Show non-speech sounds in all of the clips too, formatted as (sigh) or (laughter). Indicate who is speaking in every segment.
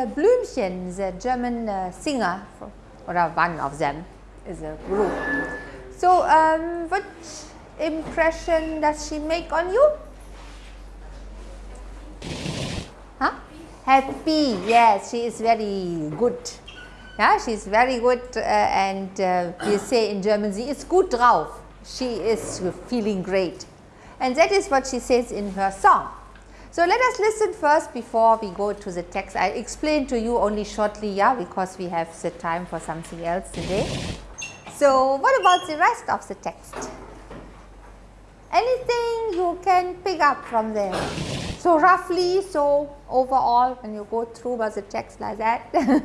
Speaker 1: That is Blümchen, the German uh, singer, or one of them is a group. So, um, what impression does she make on you? Huh? Happy, yes, she is very good. Yeah, she is very good uh, and uh, we say in German, sie ist gut drauf. She is feeling great. And that is what she says in her song. So, let us listen first before we go to the text. I explain to you only shortly, yeah, because we have the time for something else today. So, what about the rest of the text? Anything you can pick up from there? So, roughly, so overall when you go through was the text like that. (laughs)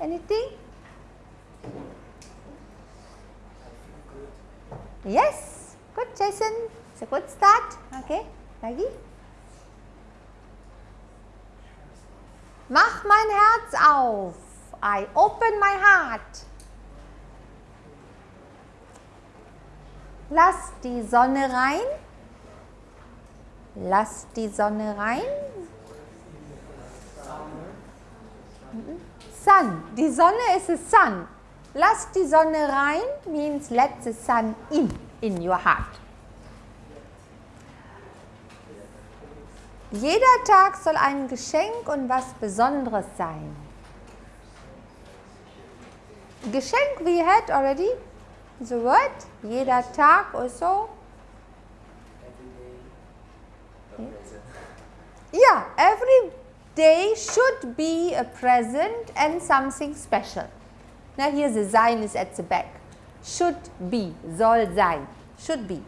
Speaker 1: Anything? Yes, good Jason, it's a good start. Okay, Lagi? Mach mein Herz auf. I open my heart. Lass die Sonne rein. Lass die Sonne rein. Sun. Die Sonne ist a sun. Lass die Sonne rein means let the sun in in your heart. Jeder Tag soll ein Geschenk und was Besonderes sein. Geschenk we had already the word jeder Tag also. Yeah, every day should be a present and something special. Now here the sein is at the back. Should be, soll sein, should be.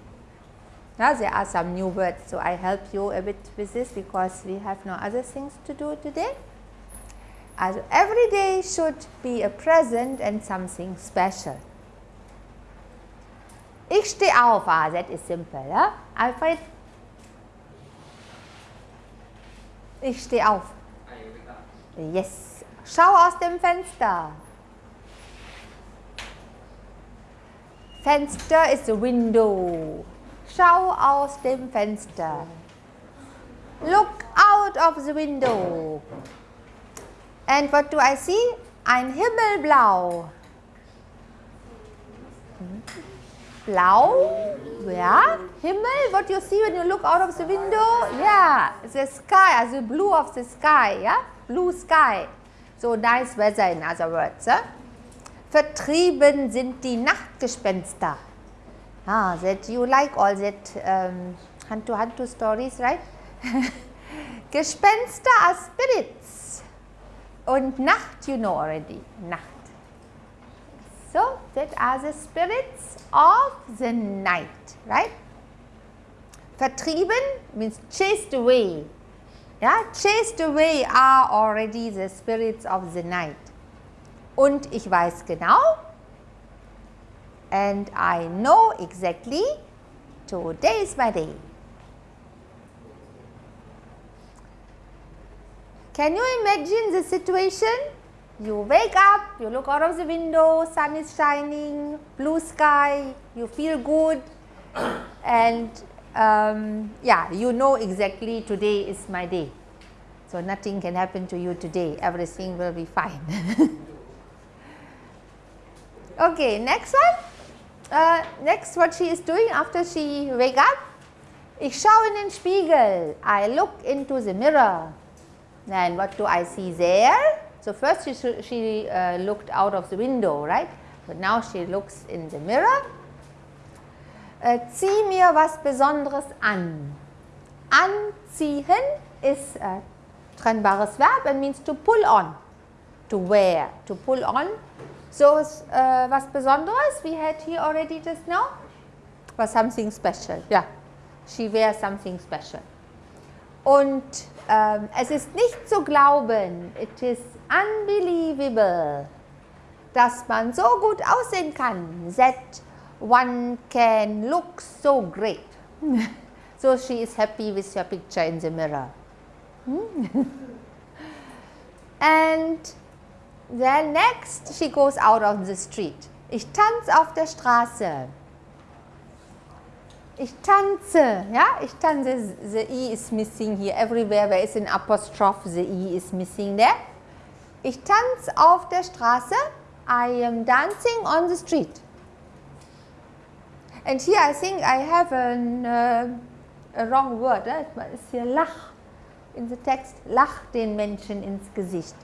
Speaker 1: Now there are some new words, so I help you a bit with this because we have no other things to do today. Also every day should be a present and something special. Ich stehe auf, ah, that is simple. Ja? Alfred? Ich stehe auf. Yes. Schau aus dem Fenster. Fenster is the window. Schau aus dem Fenster. Look out of the window. And what do I see? Ein Himmelblau. Blau, yeah, Himmel, what you see when you look out of the window? Yeah, the sky, the blue of the sky, yeah, blue sky. So nice weather in other words. Eh? Vertrieben sind die Nachtgespenster. Ah, that you like all that um, Hantu-Hantu stories, right? (laughs) Gespenster are spirits. Und Nacht, you know already, Nacht. So, that are the spirits of the night, right? Vertrieben means chased away. Yeah, chased away are already the spirits of the night. Und ich weiß genau, and I know exactly, today is my day. Can you imagine the situation? You wake up, you look out of the window, sun is shining, blue sky, you feel good (coughs) and um, yeah, you know exactly today is my day. So, nothing can happen to you today, everything will be fine. (laughs) okay, next one. Uh, next what she is doing after she wake up. Ich schaue in den Spiegel. I look into the mirror. And what do I see there? So, first she, she uh, looked out of the window, right? But now she looks in the mirror. Äh, zieh mir was Besonderes an. Anziehen is a trennbares Verb and means to pull on, to wear, to pull on. So, uh, was Besonderes we had here already just now was something special. Yeah, she wears something special. Und ähm, es ist nicht zu glauben, it is unbelievable, dass man so gut aussehen kann, that one can look so great. (laughs) so she is happy with her picture in the mirror. (laughs) and then next she goes out on the street. Ich tanze auf der Straße. Ich tanze, ja, ich tanze, the E is missing here, everywhere where is an apostrophe, the E is missing there. Ich tanze auf der Straße, I am dancing on the street. And here I think I have an, uh, a wrong word, eh? it's here lach in the text, lach den Menschen ins Gesicht.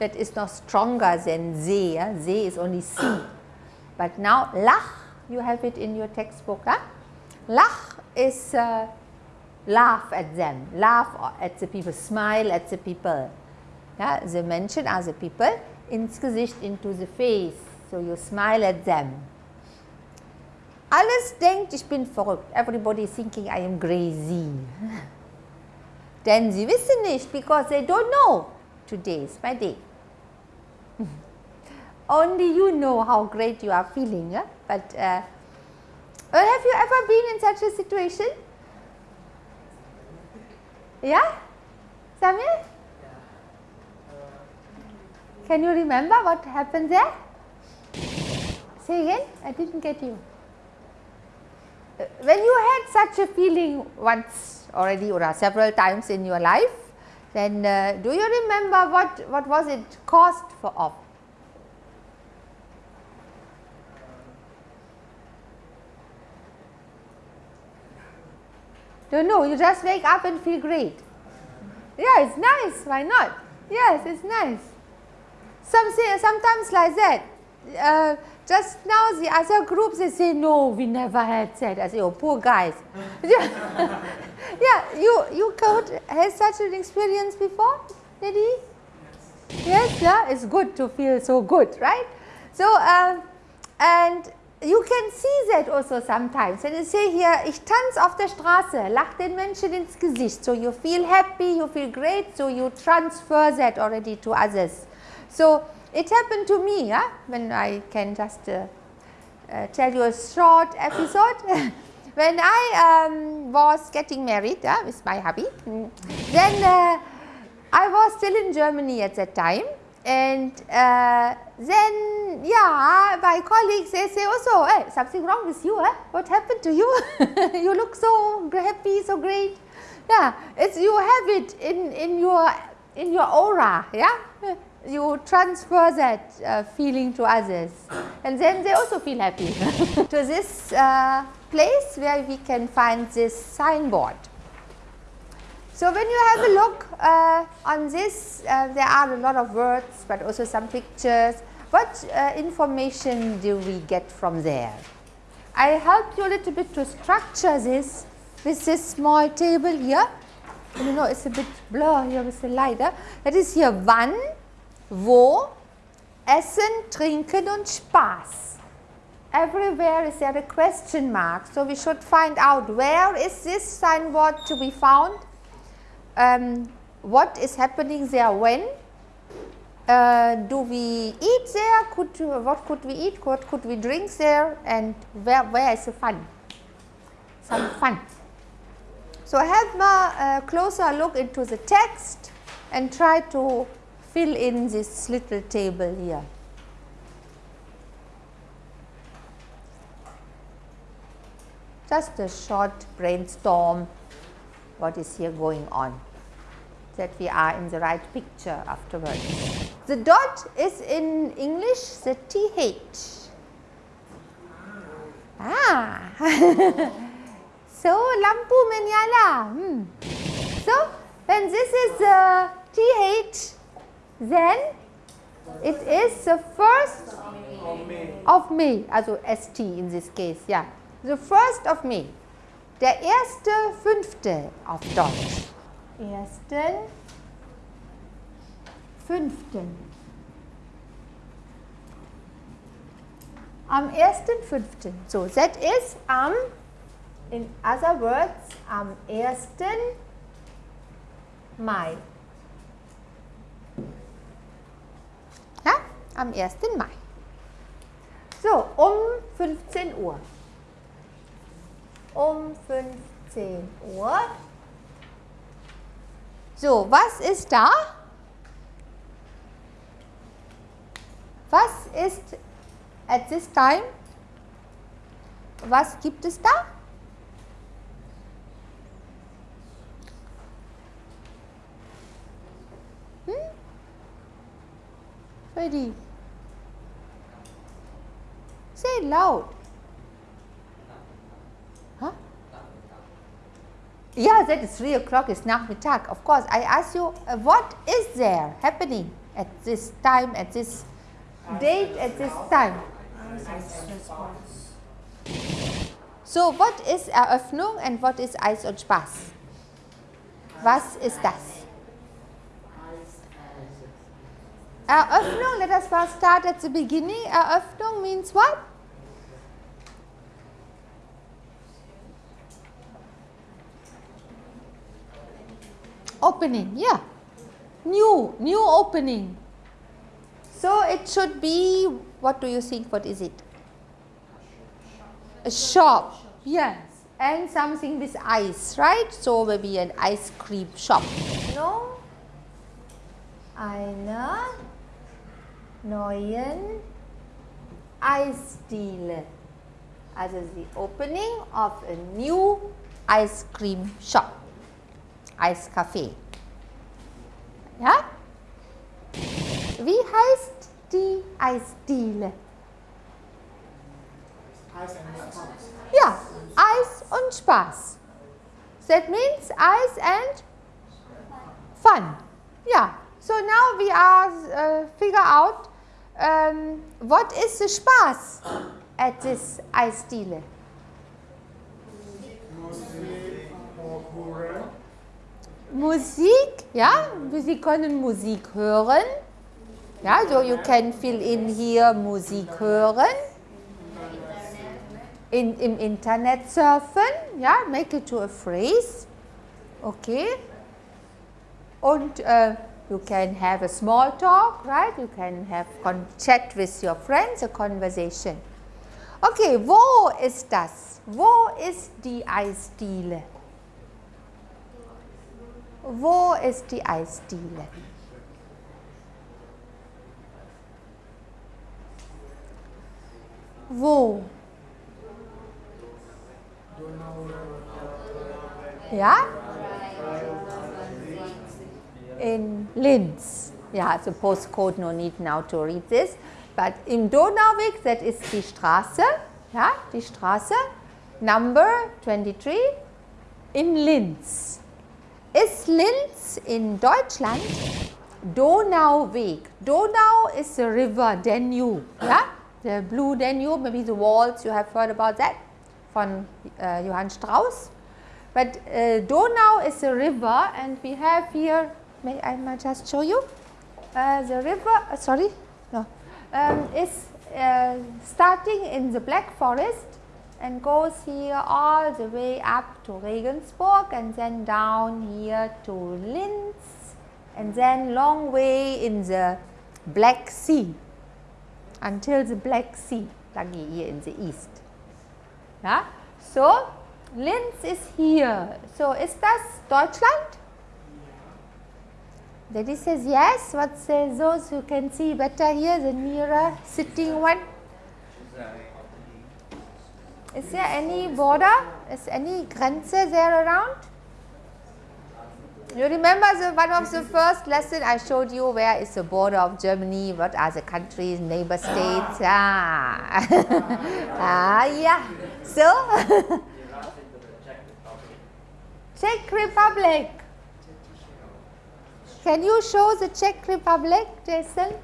Speaker 1: That is not stronger than se, yeah? se is only C. (coughs) But now lach, you have it in your textbook. Huh? Lach is uh, laugh at them, laugh at the people, smile at the people. Yeah? The Menschen are the people, ins Gesicht, into the face. So you smile at them. Alles denkt, ich bin verrückt. Everybody is thinking I am crazy. (laughs) Denn sie wissen nicht, because they don't know. Today is my day. Only you know how great you are feeling. Yeah? But uh, have you ever been in such a situation? Yeah? Samir? Can you remember what happened there? Say again, I didn't get you. When you had such a feeling once already or several times in your life, then uh, do you remember what, what was it caused for of? Don't know, you just wake up and feel great. Yeah, it's nice, why not? Yes, it's nice. Some say, sometimes like that. Uh, just now the other groups they say, no, we never had that. I say, oh, poor guys. (laughs) yeah, (laughs) yeah you, you could have such an experience before, Lady? Yes. yes, yeah, it's good to feel so good, right? So, uh, and you can see that also sometimes. And you say here, ich tanze auf der Straße, lach den Menschen ins Gesicht. So you feel happy, you feel great, so you transfer that already to others. So it happened to me, yeah, when I can just uh, uh, tell you a short episode. (laughs) when I um, was getting married yeah, with my hubby, mm, then uh, I was still in Germany at that time and uh, then, yeah, my colleagues, they say also, hey, something wrong with you, eh? what happened to you? (laughs) you look so happy, so great. Yeah, it's, you have it in, in, your, in your aura, yeah? You transfer that uh, feeling to others and then they also feel happy. (laughs) to this uh, place where we can find this signboard. So when you have a look uh, on this, uh, there are a lot of words, but also some pictures. What uh, information do we get from there? I helped you a little bit to structure this with this small table here. You know, it's a bit blur here with the light. Huh? That is here wann, wo, essen, trinken und Spaß. Everywhere is there a question mark. So we should find out where is this signboard to be found um, what is happening there when, uh, do we eat there, could, what could we eat, what could we drink there? And where, where is the fun, some fun. So have a closer look into the text and try to fill in this little table here. Just a short brainstorm what is here going on that we are in the right picture afterwards. The dot is in English the TH. Ah, (laughs) so lampu menyala. Hmm. So when this is the TH, then it is the first of May, also ST in this case, yeah. The first of May. Der erste Fünfte auf Deutsch. Ersten Fünften. Am ersten Fünften. So, that is am, in other words, am ersten Mai. Ja, am 1. Mai. So, um 15 Uhr um 15 Uhr. So, was ist da? Was ist at this time? Was gibt es da? Hm? Ready. Say loud. Yeah, that is 3 o'clock, it's Nachmittag. Of course, I ask you, uh, what is there happening at this time, at this date, at this time? So, what is Eröffnung and what is Eis und Spaß? Was ist das? Eröffnung, let us first start at the beginning. Eröffnung means what? Opening, yeah. New, new opening. So it should be, what do you think, what is it? A shop, yes. And something with ice, right? So maybe an ice cream shop. No? Eine neuen Eisdiele. Also the opening of a new ice cream shop. Eiscafé. Ja? Wie heißt die Eisdiele? Ja, Eis und Spaß. That means Eis and fun. Yeah. So now we are uh, figure out um, what is the Spaß at this Eisdiele. Musik, ja, Sie können Musik hören. Ja, so you can fill in here Musik hören. In, Im Internet surfen, ja, make it to a phrase. Okay. Und uh, you can have a small talk, right? You can have chat with your friends, a conversation. Okay, wo ist das? Wo ist die Eisdiele? Wo ist die Eisdiele? Wo? Ja? In Linz. Yeah, the postcode, no need now to read this. But in Donauweg, that is die Straße, ja, die Straße, number 23 in Linz. Ist Linz in Deutschland Donauweg? Donau is the river Danube, yeah? the blue Danube, maybe the waltz, you have heard about that from uh, Johann Strauss. But uh, Donau is a river and we have here, may I might just show you, uh, the river, uh, sorry, no, um, is uh, starting in the Black Forest and goes here all the way up to Regensburg and then down here to Linz and then long way in the Black Sea until the Black Sea, Lagi here in the east. Yeah? So, Linz is here. So, is das Deutschland? Daddy says yes. What says those who can see better here, the nearer sitting one? Is there any border? Is any Grenze there around? You remember the, one of the first lesson I showed you where is the border of Germany, what are the countries, neighbor states, ah, (laughs) ah yeah. So, (laughs) Czech Republic. Can you show the Czech Republic, Jason?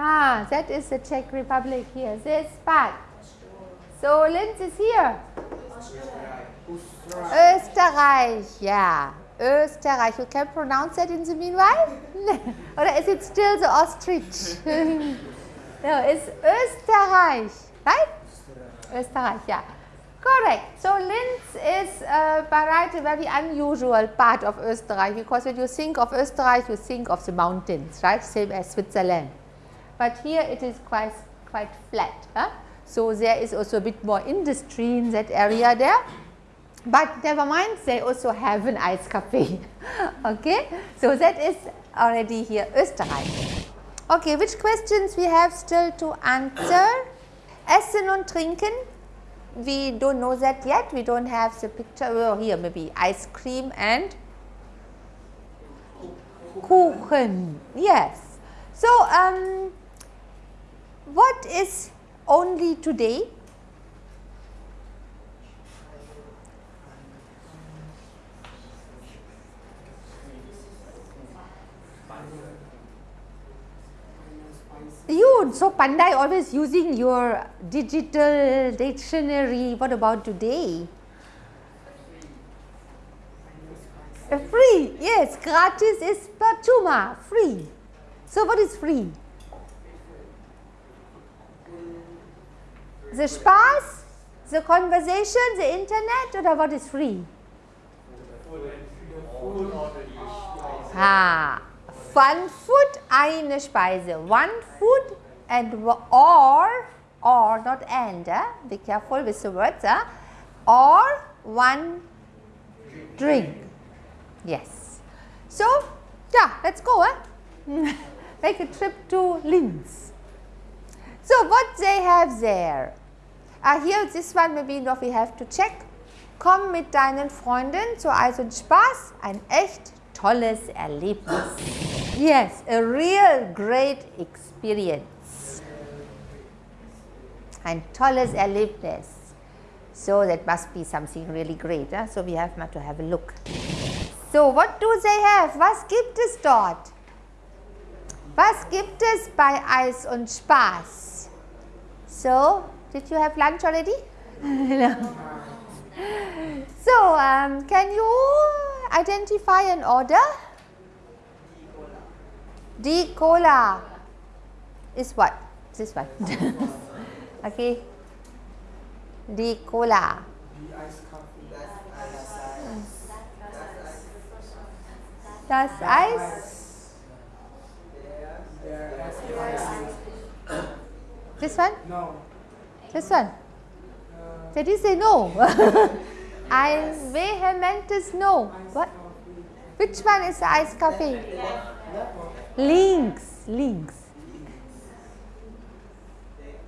Speaker 1: Ah, that is the Czech Republic here, this part. So, Linz is here. Österreich, yeah. Österreich. You can pronounce that in the meanwhile? (laughs) or is it still the ostrich? (laughs) no, it's Österreich, right? Österreich, yeah. Correct. So Linz is uh, right a very unusual part of Österreich because when you think of Österreich, you think of the mountains, right? Same as Switzerland. But here it is quite, quite flat. Huh? So there is also a bit more industry in that area there. But never mind, they also have an ice cafe. (laughs) okay, so that is already here Österreich. Okay, which questions we have still to answer? Essen und trinken. We don't know that yet. We don't have the picture. Oh, here maybe ice cream and Kuchen. Yes. So, um, what is only today? You, so Pandai always using your digital dictionary. What about today? Free, yes, gratis is percuma, free. So what is free? The Spaß, the conversation, the internet or what is free? Ah, fun food, eine Speise. One food and or, or not and, eh? be careful with the words, eh? or one drink. Yes. So, yeah, let's go. Eh? (laughs) Make a trip to Linz. So, what they have there? Uh, here, this one maybe noch we have to check. Komm mit deinen Freunden zu Eis und Spaß. Ein echt tolles Erlebnis. Yes, a real great experience. Ein tolles Erlebnis. So, that must be something really great. Huh? So, we have to have a look. So, what do they have? Was gibt es dort? Was gibt es bei Eis und Spaß? So, did you have lunch already? (laughs) no. So, um, can you identify an order? D cola is what? This one. (laughs) okay. D cola. Das Eis. This one?
Speaker 2: No.
Speaker 1: This one? Did you say no? (laughs) I vehement no. What? Which one is the ice coffee? Links. Links.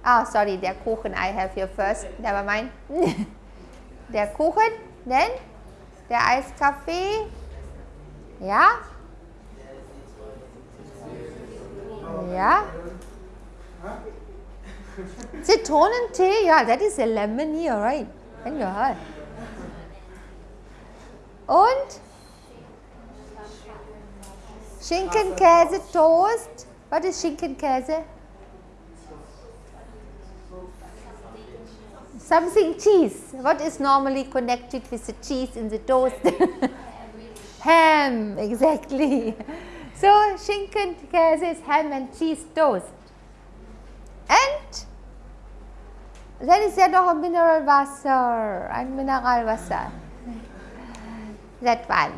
Speaker 1: Ah, sorry, der Kuchen I have here first. Never mind. (laughs) der Kuchen, then der Eiskaffee. Ja? Ja? Zitronentee, yeah, that is a lemon here, right? In your heart. Und Schinkenkäse Toast. What is Schinkenkäse? Something cheese. What is normally connected with the cheese in the toast? (laughs) ham, exactly. (laughs) So Schinkenkäse is ham and cheese toast. And then is there noch ein Mineralwasser, ein Mineralwasser. That one.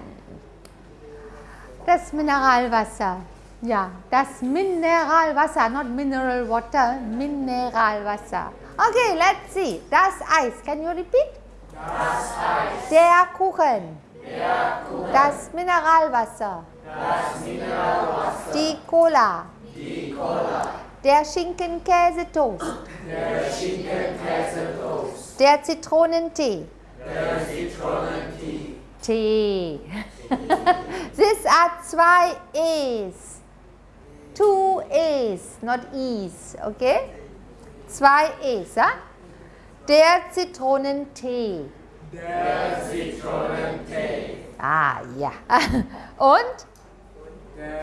Speaker 1: Das Mineralwasser. Ja, das Mineralwasser, not mineral water, Mineralwasser. Okay, let's see. Das Eis. Can you repeat?
Speaker 2: Das Eis.
Speaker 1: Der Kuchen.
Speaker 2: Der Kuchen.
Speaker 1: Das Mineralwasser.
Speaker 2: Das Mineralwasser.
Speaker 1: Die Cola.
Speaker 2: Die Cola.
Speaker 1: Der Schinkenkäsetoast.
Speaker 2: Der Schinkenkäsetoast.
Speaker 1: Der Zitronentee.
Speaker 2: Der Zitronentee.
Speaker 1: Tee. (laughs) These are zwei E's. Two E's, not E's, okay? Zwei E's, ja? Der Zitronentee.
Speaker 2: Der Zitronentee.
Speaker 1: Ah, ja. (laughs) Und?
Speaker 2: Der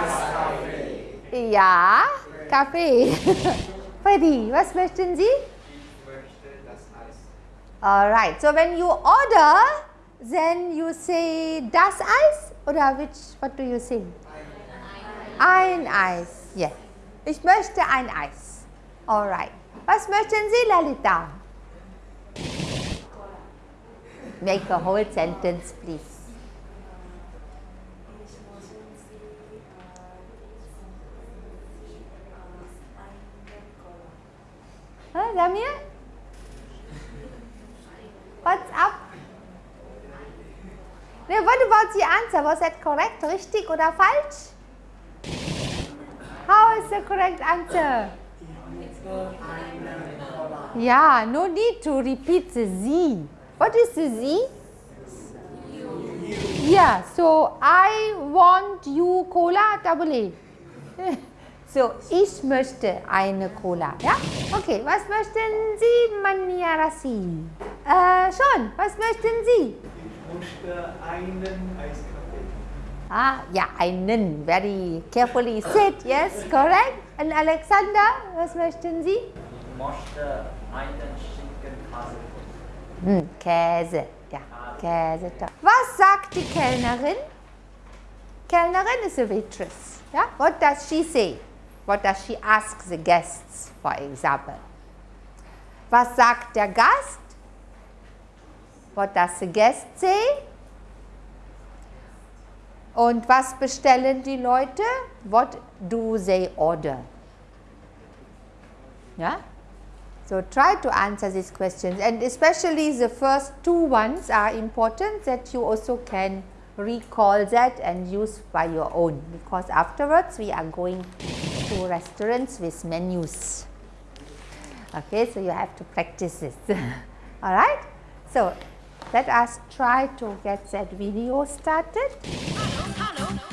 Speaker 2: Eiskaffee.
Speaker 1: Ja, Kaffee. (laughs) Freddy, was möchten Sie?
Speaker 2: Ich möchte das Eis.
Speaker 1: Alright, so when you order, then you say das Eis oder which, what do you say? Ein Eis, yes. Ich möchte ein Eis. Alright. Was möchten Sie, Lalita? Make a whole sentence, please. Huh, Damir? What's up? Nee, what about the answer? Was that correct? Richtig oder falsch? How is the correct answer? Yeah, no need to repeat the Z. What is the Z? Yeah, so I want you Cola double A. (laughs) So, ich möchte eine Cola. Ja? Okay, was möchten Sie, Maniarasi? Äh, schon, was möchten Sie?
Speaker 2: Ich möchte einen Eiskaffee.
Speaker 1: Ah, ja, einen. Very carefully said. Yes, correct. And Alexander, was möchten Sie?
Speaker 3: Ich möchte einen Schinkenkäse.
Speaker 1: Hm, Käse. Ja, Käse. toll. Was sagt die Kellnerin? Kellnerin is a waitress. Yeah? What does she say? What does she ask the guests, for example? Was sagt der Gast? What does the guest say? Und was bestellen die Leute? What do they order? Yeah? So try to answer these questions and especially the first two ones are important that you also can recall that and use by your own because afterwards we are going to restaurants with menus. Okay, so you have to practice this. (laughs) All right? So let us try to get that video started.
Speaker 4: Hallo, hallo,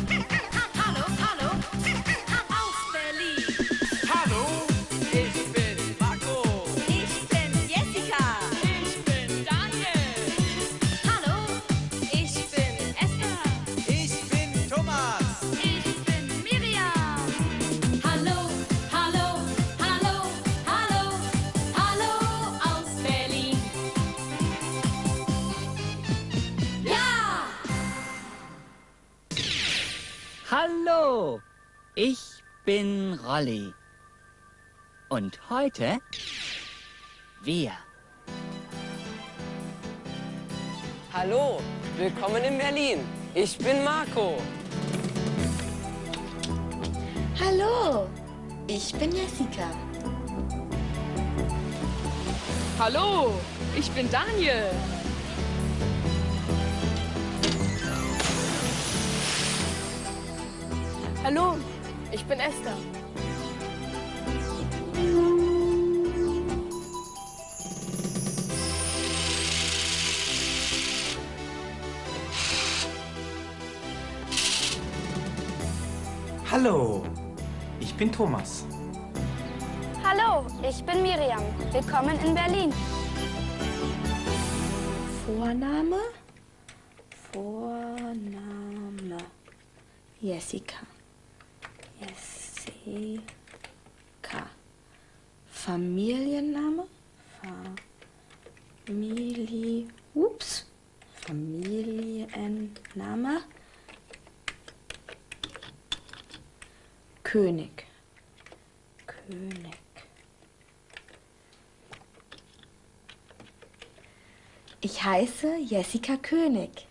Speaker 4: Hallo,
Speaker 5: ich bin
Speaker 3: Rolli. Und heute wir.
Speaker 6: Hallo, willkommen in Berlin. Ich bin Marco.
Speaker 7: Hallo, ich bin Jessica.
Speaker 8: Hallo, ich bin Daniel. Hallo, ich bin Esther.
Speaker 9: Hallo, ich bin Thomas.
Speaker 10: Hallo, ich bin Miriam. Willkommen in Berlin.
Speaker 7: Vorname? Vorname. Jessica. Jessica. Familienname? Familie. Ups. Familienname. König. König. Ich heiße Jessica König.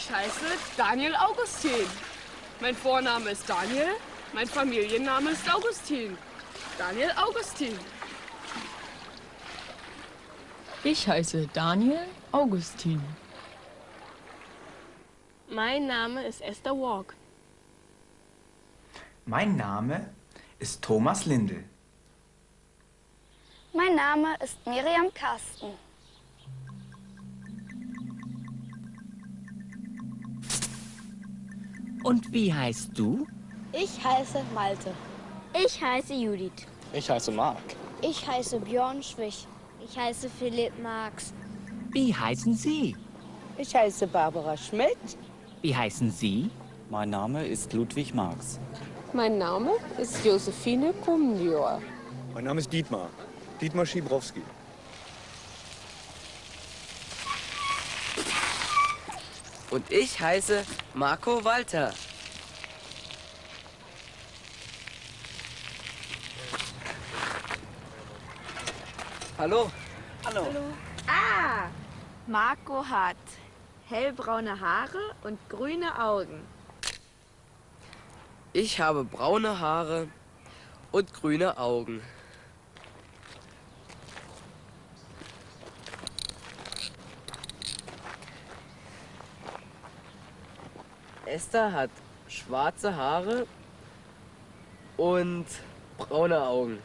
Speaker 8: Ich heiße Daniel Augustin. Mein Vorname ist Daniel, mein Familienname ist Augustin. Daniel Augustin.
Speaker 11: Ich heiße Daniel Augustin.
Speaker 8: Mein Name ist Esther Walk.
Speaker 9: Mein Name ist Thomas Lindel.
Speaker 10: Mein Name ist Miriam Karsten.
Speaker 3: Und wie heißt du?
Speaker 10: Ich heiße Malte. Ich heiße Judith.
Speaker 5: Ich heiße Marc.
Speaker 10: Ich heiße Björn Schwich. Ich heiße Philipp Marx.
Speaker 3: Wie heißen Sie?
Speaker 6: Ich heiße Barbara Schmidt.
Speaker 3: Wie heißen Sie?
Speaker 12: Mein Name ist Ludwig Marx.
Speaker 8: Mein Name ist Josephine Kumnior.
Speaker 13: Mein Name ist Dietmar. Dietmar Schibrowski.
Speaker 6: Und ich heiße Marco Walter. Hallo. Hallo.
Speaker 7: Ah, Marco hat hellbraune Haare und grüne Augen.
Speaker 6: Ich habe braune Haare und grüne Augen. Esther hat schwarze Haare und braune Augen.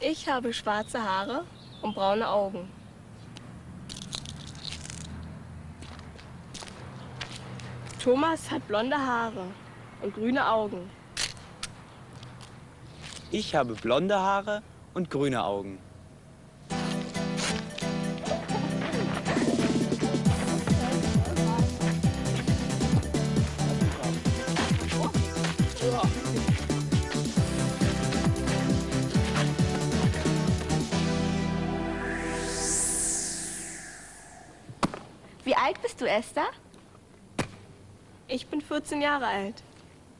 Speaker 10: Ich habe schwarze Haare
Speaker 14: und braune Augen. Thomas hat blonde Haare und grüne Augen.
Speaker 13: Ich habe blonde Haare und grüne Augen.
Speaker 7: Esther?
Speaker 14: Ich bin 14 Jahre alt.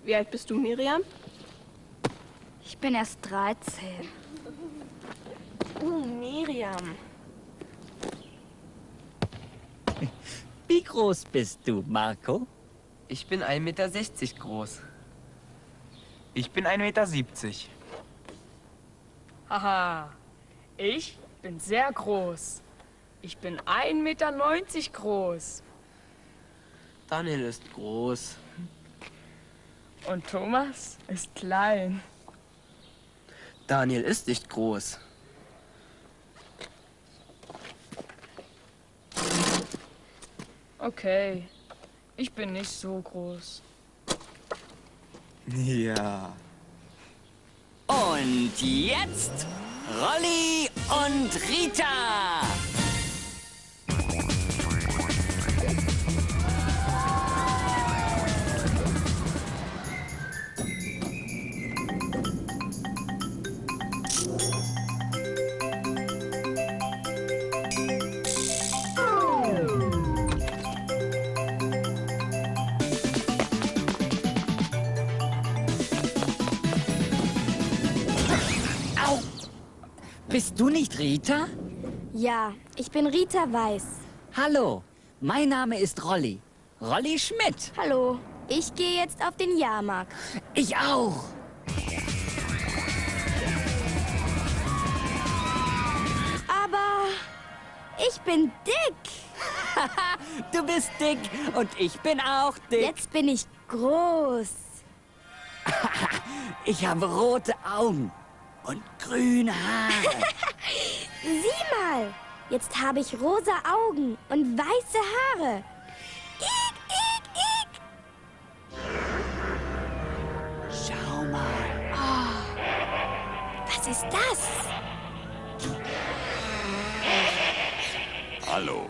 Speaker 14: Wie alt bist du, Miriam?
Speaker 15: Ich bin erst 13.
Speaker 7: Uh, Miriam.
Speaker 3: Wie groß bist du, Marco?
Speaker 6: Ich bin 1,60 Meter groß.
Speaker 9: Ich bin 1,70 Meter.
Speaker 8: Haha, ich bin sehr groß. Ich bin 1,90 Meter groß.
Speaker 6: Daniel ist groß.
Speaker 8: Und Thomas ist klein.
Speaker 6: Daniel ist nicht groß.
Speaker 8: Okay, ich bin nicht so groß.
Speaker 9: Ja.
Speaker 3: Und jetzt Rolli und Rita. Bist du nicht Rita?
Speaker 15: Ja, ich bin Rita Weiß.
Speaker 3: Hallo, mein Name ist Rolli. Rolli Schmidt.
Speaker 15: Hallo, ich gehe jetzt auf den Jahrmarkt.
Speaker 3: Ich auch.
Speaker 15: Aber ich bin dick. (laughs)
Speaker 3: Du bist dick und ich bin auch dick.
Speaker 15: Jetzt bin ich groß. (laughs)
Speaker 3: Ich habe rote Augen und grüne Haare. (laughs)
Speaker 15: Sieh mal, jetzt habe ich rosa Augen und weiße Haare. Ik, ik, ik.
Speaker 3: Schau mal.
Speaker 15: Oh, was ist das?
Speaker 16: Hallo,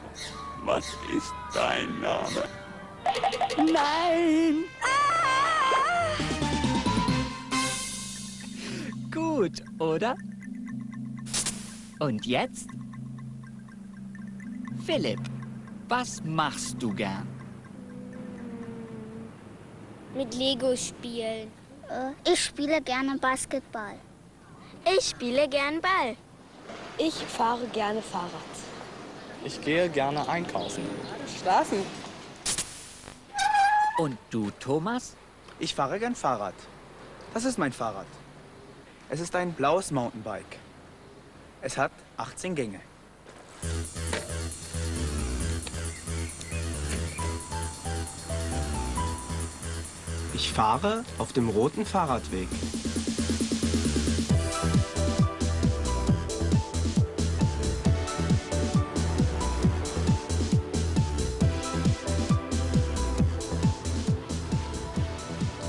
Speaker 16: was ist dein Name?
Speaker 3: Nein! Gut, oder? Und jetzt? Philipp, was machst du gern?
Speaker 17: Mit Lego spielen. Äh, Ich spiele gerne Basketball.
Speaker 15: Ich spiele gern Ball.
Speaker 7: Ich fahre gerne Fahrrad.
Speaker 13: Ich gehe gerne einkaufen.
Speaker 6: Schlafen.
Speaker 3: Und du, Thomas?
Speaker 9: Ich fahre gern Fahrrad. Das ist mein Fahrrad. Es ist ein blaues Mountainbike. Es hat 18 Gänge. Ich fahre auf dem roten Fahrradweg.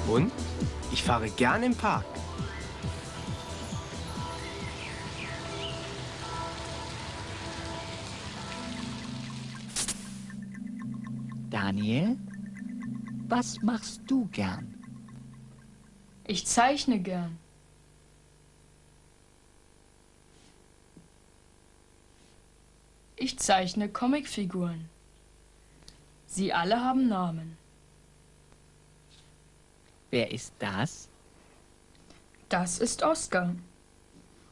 Speaker 9: Und ich fahre gern im Park.
Speaker 3: Daniel? Was machst du gern?
Speaker 8: Ich zeichne gern. Ich zeichne Comicfiguren. Sie alle haben Namen.
Speaker 3: Wer ist das?
Speaker 8: Das ist Oskar.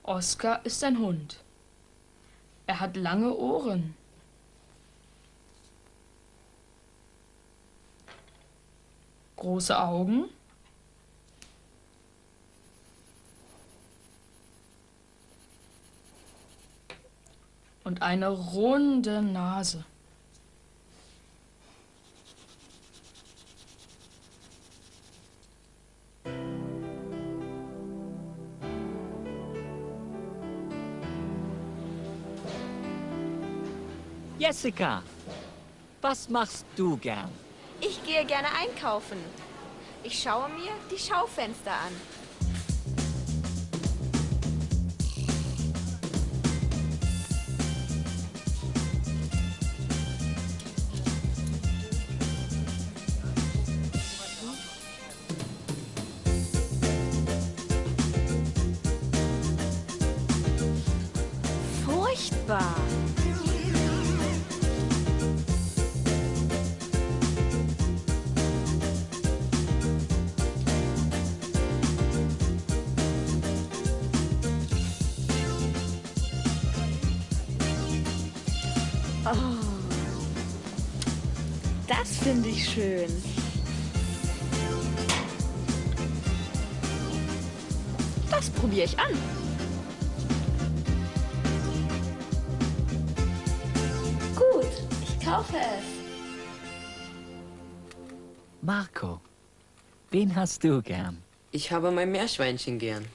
Speaker 8: Oskar ist ein Hund. Er hat lange Ohren. Große Augen. Und eine runde Nase.
Speaker 18: Jessica, was machst du gern?
Speaker 10: Ich gehe gerne einkaufen. Ich schaue mir die Schaufenster an.
Speaker 19: Schön.
Speaker 10: Das probiere ich an.
Speaker 19: Gut, ich kaufe es.
Speaker 18: Marco, wen hast du gern?
Speaker 6: Ich habe mein Meerschweinchen gern.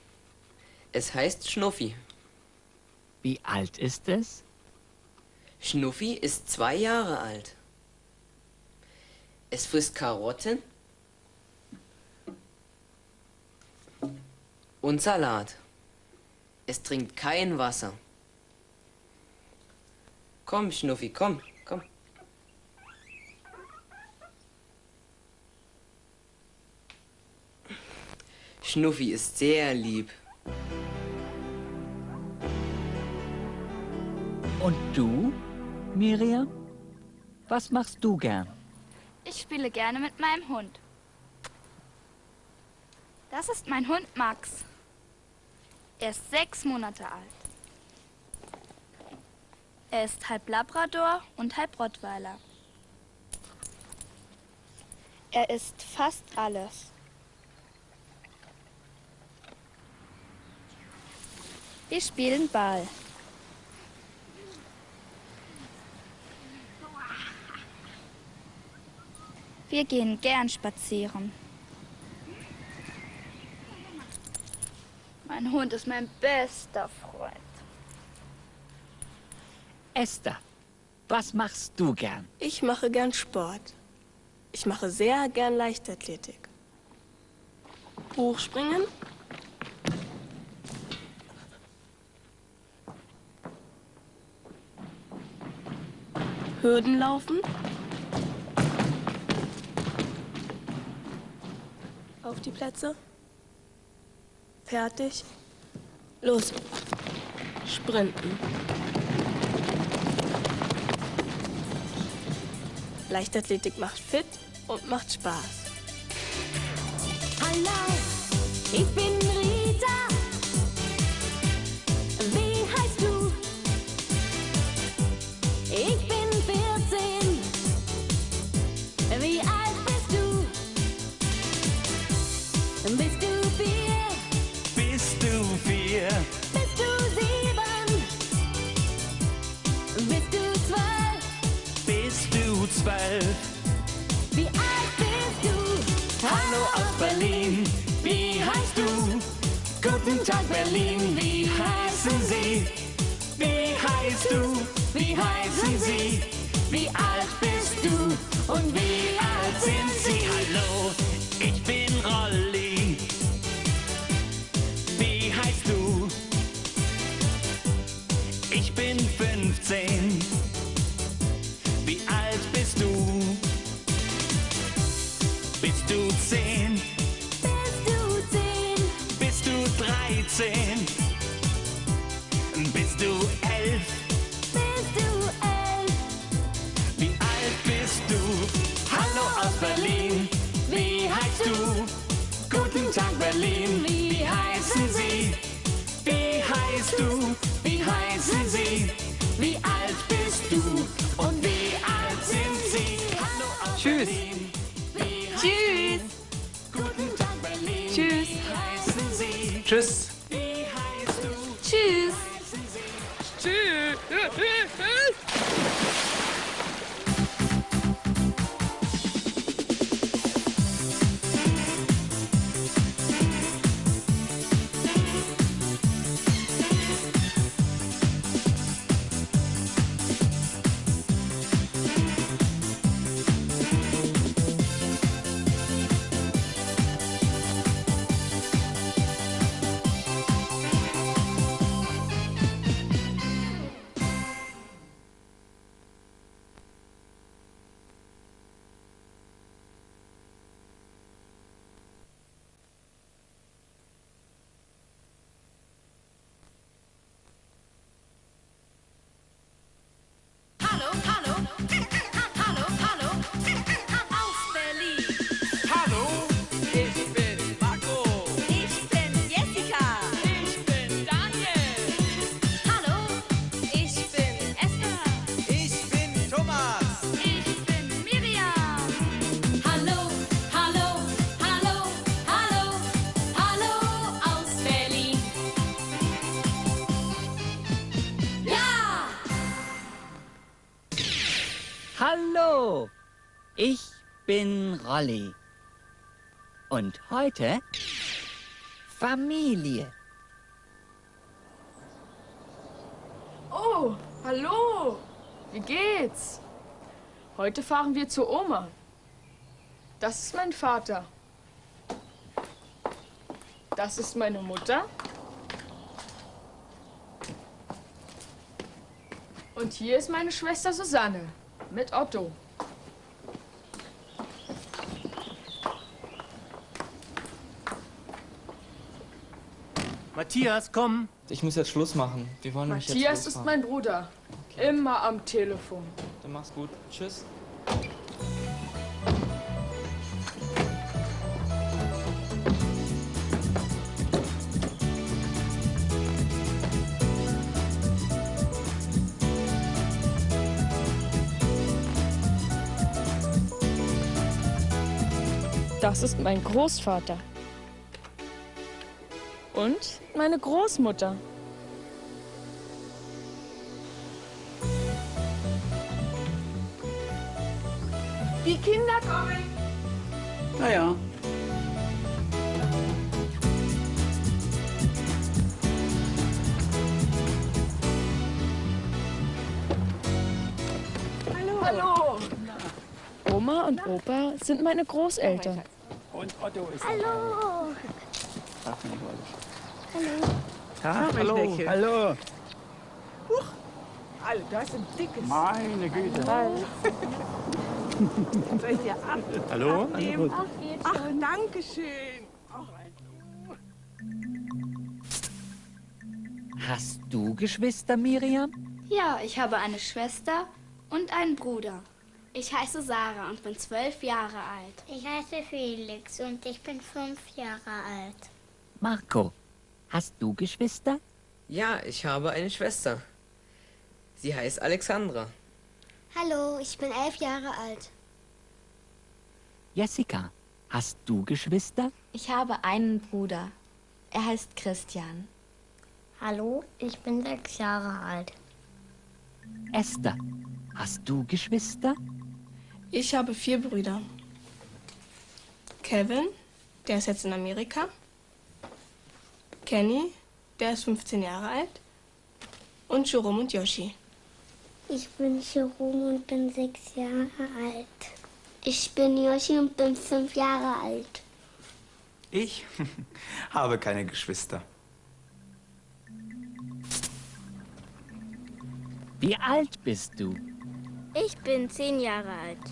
Speaker 6: Es heißt Schnuffi.
Speaker 18: Wie alt ist es?
Speaker 6: Schnuffi ist zwei Jahre alt. Es frisst Karotten und Salat. Es trinkt kein Wasser. Komm, Schnuffi, komm, komm. Schnuffi ist sehr lieb.
Speaker 18: Und du, Miriam? Was machst du gern?
Speaker 4: Ich spiele gerne mit meinem Hund. Das ist mein Hund Max. Er ist sechs Monate alt. Er ist halb Labrador und halb Rottweiler.
Speaker 19: Er isst fast alles.
Speaker 4: Wir spielen Ball. Wir gehen gern spazieren. Mein Hund ist mein bester Freund.
Speaker 18: Esther, was machst du gern?
Speaker 11: Ich mache gern Sport. Ich mache sehr gern Leichtathletik. Hochspringen. Hürdenlaufen. Auf die Plätze. Fertig. Los. Sprinten. Leichtathletik macht fit und macht Spaß.
Speaker 15: Hallo, ich bin
Speaker 3: Guten Tag Berlin, wie heißen Sie? Wie heißt du? Wie heißen Sie? Wie alt bist du? Und wie alt sind Sie? Rolli. Und heute Familie.
Speaker 8: Oh, hallo. Wie geht's? Heute fahren wir zu Oma. Das ist mein Vater. Das ist meine Mutter. Und hier ist meine Schwester Susanne mit Otto.
Speaker 20: Matthias, komm.
Speaker 13: Ich muss jetzt Schluss machen. Wir wollen nämlich jetzt
Speaker 8: Matthias ist mein Bruder. Immer am Telefon.
Speaker 13: Dann mach's gut. Tschüss.
Speaker 8: Das ist mein Großvater. Und meine Großmutter. Die Kinder kommen.
Speaker 20: Naja.
Speaker 8: Hallo. Hallo. Oma und Opa sind meine Großeltern.
Speaker 20: Und Otto ist
Speaker 15: Hallo.
Speaker 20: Ach, mein
Speaker 15: Hallo.
Speaker 21: Hallo,
Speaker 20: Schneckchen.
Speaker 21: hallo.
Speaker 20: Alter, das ist ein dickes.
Speaker 21: Meine Güte.
Speaker 20: Soll ich dir ab
Speaker 21: Hallo?
Speaker 20: abnehmen?
Speaker 21: Ach,
Speaker 20: Ach, danke schön.
Speaker 3: Hast du Geschwister, Miriam?
Speaker 4: Ja, ich habe eine Schwester und einen Bruder. Ich heiße Sarah und bin zwölf Jahre alt.
Speaker 17: Ich heiße Felix und ich bin fünf Jahre alt.
Speaker 3: Marco, hast du Geschwister?
Speaker 6: Ja, ich habe eine Schwester. Sie heißt Alexandra.
Speaker 15: Hallo, ich bin elf Jahre alt.
Speaker 3: Jessica, hast du Geschwister?
Speaker 4: Ich habe einen Bruder. Er heißt Christian.
Speaker 17: Hallo, ich bin sechs Jahre alt.
Speaker 3: Esther, hast du Geschwister?
Speaker 11: Ich habe vier Brüder. Kevin, der ist jetzt in Amerika. Kenny, der ist 15 Jahre alt. Und Jerome und Yoshi.
Speaker 17: Ich bin Jerome und bin sechs Jahre alt. Ich bin Yoshi und bin fünf Jahre alt.
Speaker 9: Ich (laughs) habe keine Geschwister.
Speaker 3: Wie alt bist du?
Speaker 15: Ich bin zehn Jahre alt.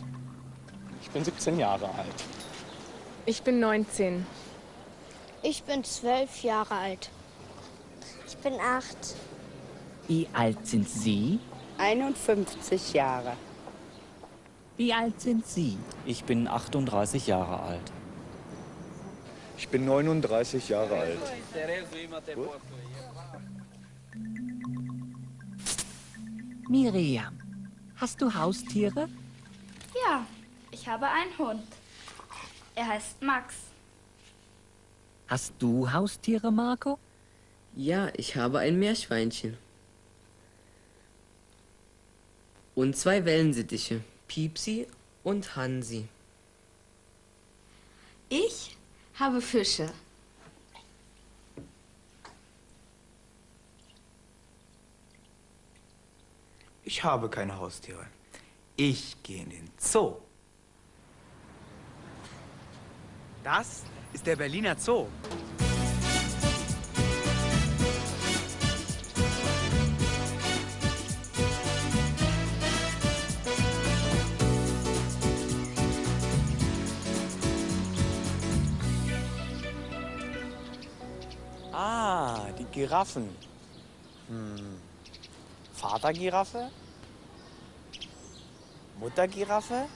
Speaker 13: Ich bin 17 Jahre alt.
Speaker 8: Ich bin 19.
Speaker 7: Ich bin zwölf Jahre alt.
Speaker 15: Ich bin acht.
Speaker 3: Wie alt sind Sie?
Speaker 22: 51 Jahre.
Speaker 3: Wie alt sind Sie?
Speaker 12: Ich bin 38 Jahre alt.
Speaker 23: Ich bin 39 Jahre alt.
Speaker 3: Miriam, hast du Haustiere?
Speaker 4: Ja, ich habe einen Hund. Er heißt Max.
Speaker 3: Hast du Haustiere, Marco?
Speaker 6: Ja, ich habe ein Meerschweinchen. Und zwei Wellensittiche, Piepsi und Hansi.
Speaker 4: Ich habe Fische.
Speaker 9: Ich habe keine Haustiere. Ich gehe in den Zoo. Das ist der Berliner Zoo.
Speaker 13: Ah, die Giraffen. Hm. Vatergiraffe? Muttergiraffe?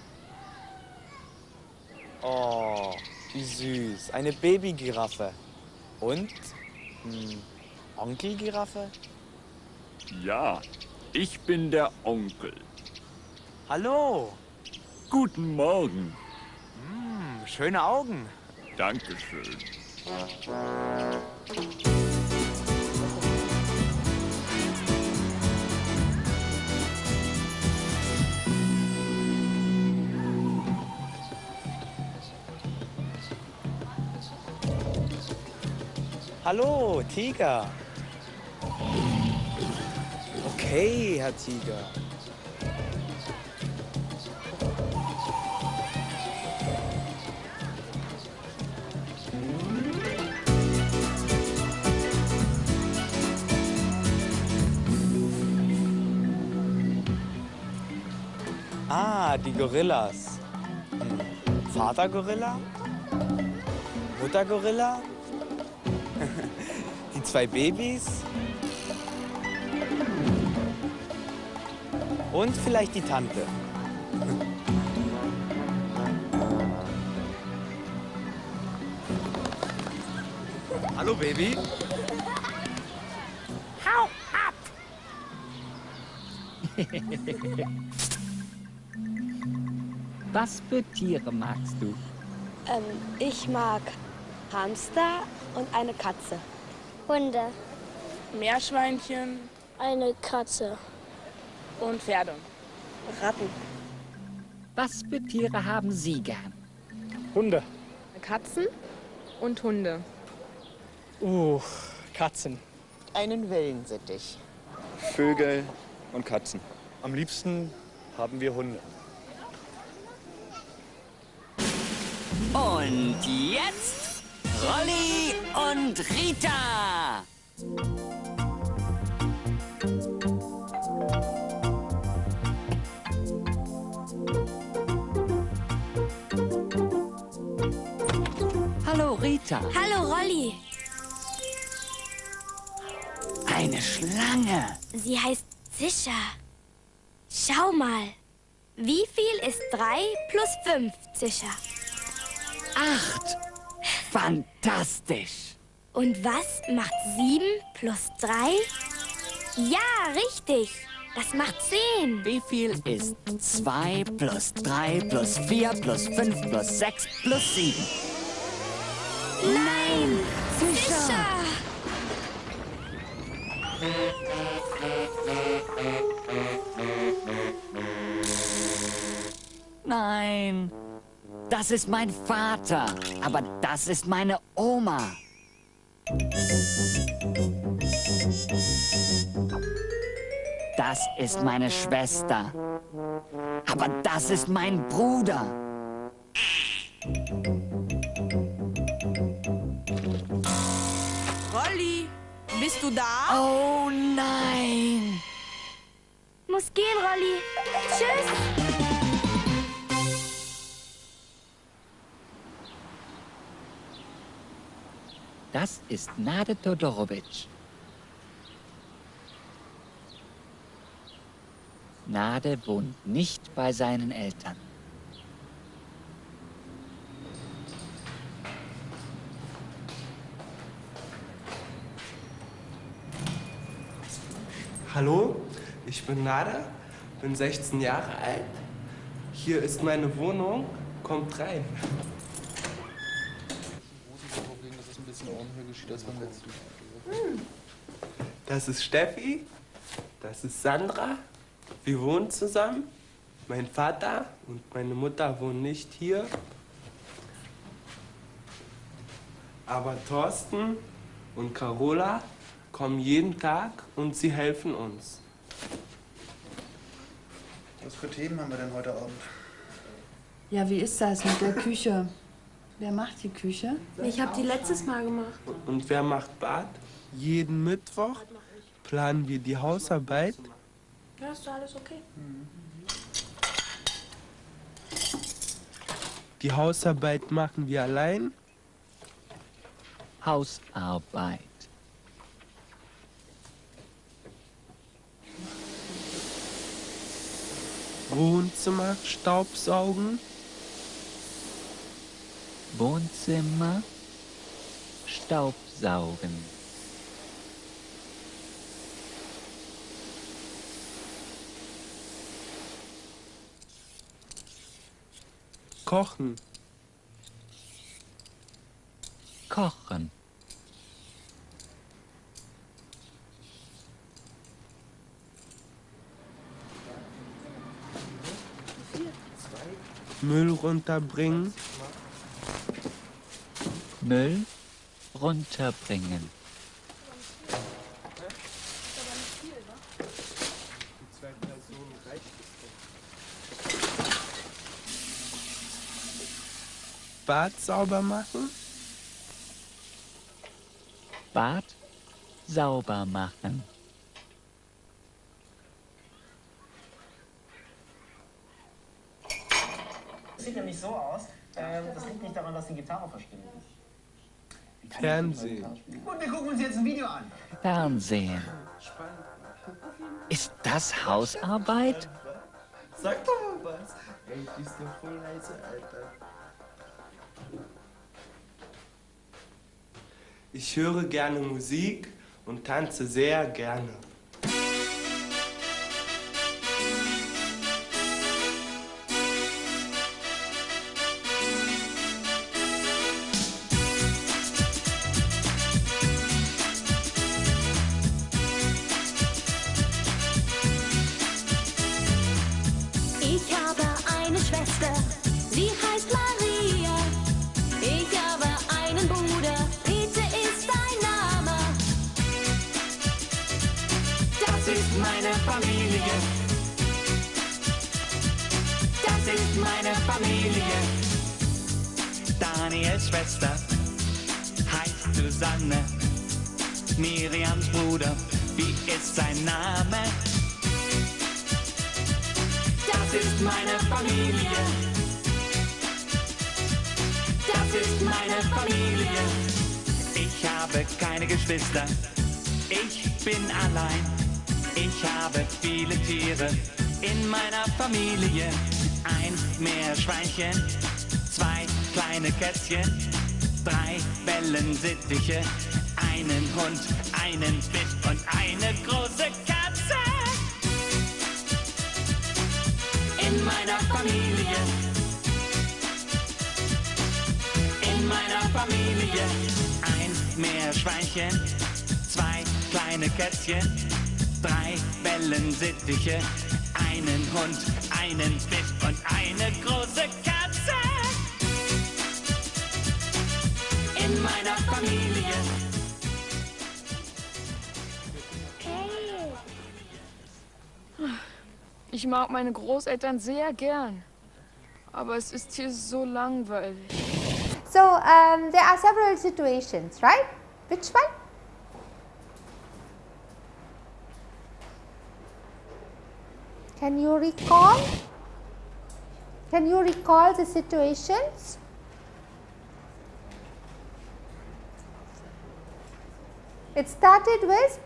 Speaker 13: Oh, wie süß. Eine Babygiraffe. Und? Hm, Onkelgiraffe?
Speaker 24: Ja, ich bin der Onkel.
Speaker 9: Hallo.
Speaker 24: Guten Morgen.
Speaker 9: Hm, schöne Augen.
Speaker 24: Dankeschön.
Speaker 13: Hallo, Tiger. Okay, Herr Tiger. Ah, die Gorillas. Hm. Vater Gorilla? Mutter Gorilla? Zwei Babys? Und vielleicht die Tante. Hallo Baby.
Speaker 25: Hau ab! (laughs) Was für Tiere magst du?
Speaker 15: Ähm, ich mag Hamster und eine Katze.
Speaker 17: Hunde.
Speaker 10: Meerschweinchen
Speaker 17: Eine Katze.
Speaker 10: und Pferde.
Speaker 15: Ratten.
Speaker 25: Was für Tiere haben Sie gern?
Speaker 12: Hunde.
Speaker 10: Katzen und Hunde.
Speaker 12: Uh, Katzen.
Speaker 7: Einen Wellensittich.
Speaker 26: Vögel und Katzen. Am liebsten haben wir Hunde.
Speaker 3: Und jetzt Rolli und Rita.
Speaker 25: Hallo Rita.
Speaker 15: Hallo, Rolli.
Speaker 3: Eine Schlange.
Speaker 15: Sie heißt Zischa. Schau mal. Wie viel ist 3 plus 5, Zischa?
Speaker 3: Acht. Fantastisch.
Speaker 15: Und was macht 7 plus 3? Ja, richtig. Das macht 10.
Speaker 3: Wie viel ist 2 plus 3 plus 4 plus 5 plus 6 plus 7?
Speaker 15: Nein! Zischa!
Speaker 3: Nein. Das ist mein Vater. Aber das ist meine Oma. Das ist meine Schwester. Aber das ist mein Bruder.
Speaker 27: Rolli, bist du da?
Speaker 3: Oh nein!
Speaker 15: Muss gehen, Rolli. Tschüss.
Speaker 25: Das ist Nade Todorowitsch. Nade wohnt nicht bei seinen Eltern.
Speaker 28: Hallo, ich bin Nada, bin 16 Jahre alt. Hier ist meine Wohnung, kommt rein. Das ist Steffi, das ist Sandra. Wir wohnen zusammen. Mein Vater und meine Mutter wohnen nicht hier. Aber Thorsten und Carola kommen jeden Tag und sie helfen uns.
Speaker 29: Was für Themen haben wir denn heute Abend?
Speaker 30: Ja, wie ist das mit der Küche? Wer macht die Küche?
Speaker 27: Ich habe die letztes Mal gemacht.
Speaker 28: Und wer macht Bad? Jeden Mittwoch planen wir die Hausarbeit.
Speaker 27: Ja, ist doch alles okay.
Speaker 28: Die Hausarbeit machen wir allein.
Speaker 25: Hausarbeit.
Speaker 28: Wohnzimmer Staubsaugen.
Speaker 25: Wohnzimmer, Staubsaugen.
Speaker 28: Kochen.
Speaker 25: Kochen.
Speaker 28: Müll runterbringen.
Speaker 25: Müll runterbringen.
Speaker 28: Bad sauber machen?
Speaker 3: Bad sauber machen.
Speaker 29: Das sieht nämlich so aus, ähm, das liegt nicht daran, dass die Gitarre verstimmt.
Speaker 28: Fernsehen.
Speaker 29: Und wir gucken uns jetzt ein Video an.
Speaker 3: Fernsehen. Ist das Hausarbeit?
Speaker 28: Sag doch mal was. Ey, die ist doch voll leise, Alter. Ich höre gerne Musik und tanze sehr gerne.
Speaker 3: Wellensittiche, einen Hund, einen Fisch und eine große Katze. In meiner Familie. In meiner Familie. Ein Meerschweinchen, zwei kleine Kätzchen, drei Wellensittiche,
Speaker 8: meine Großeltern sehr gern. Aber es ist hier so langweilig.
Speaker 1: So um, there are several situations, right? Which one? Can you recall? Can you recall the situations? It started with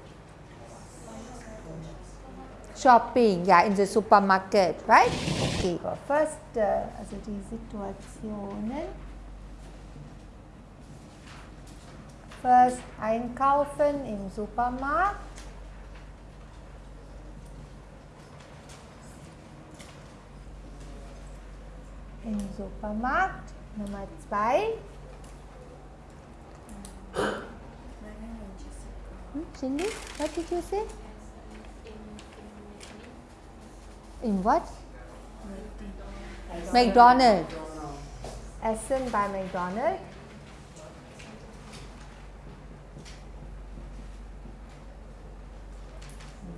Speaker 1: shopping, yeah, in the supermarket, right? Okay, first, uh, also die Situationen. First, einkaufen im Supermarkt. Im Supermarkt. Nummer zwei. Hmm, Cindy, what did you say? In what? McDonald. Essen by McDonald.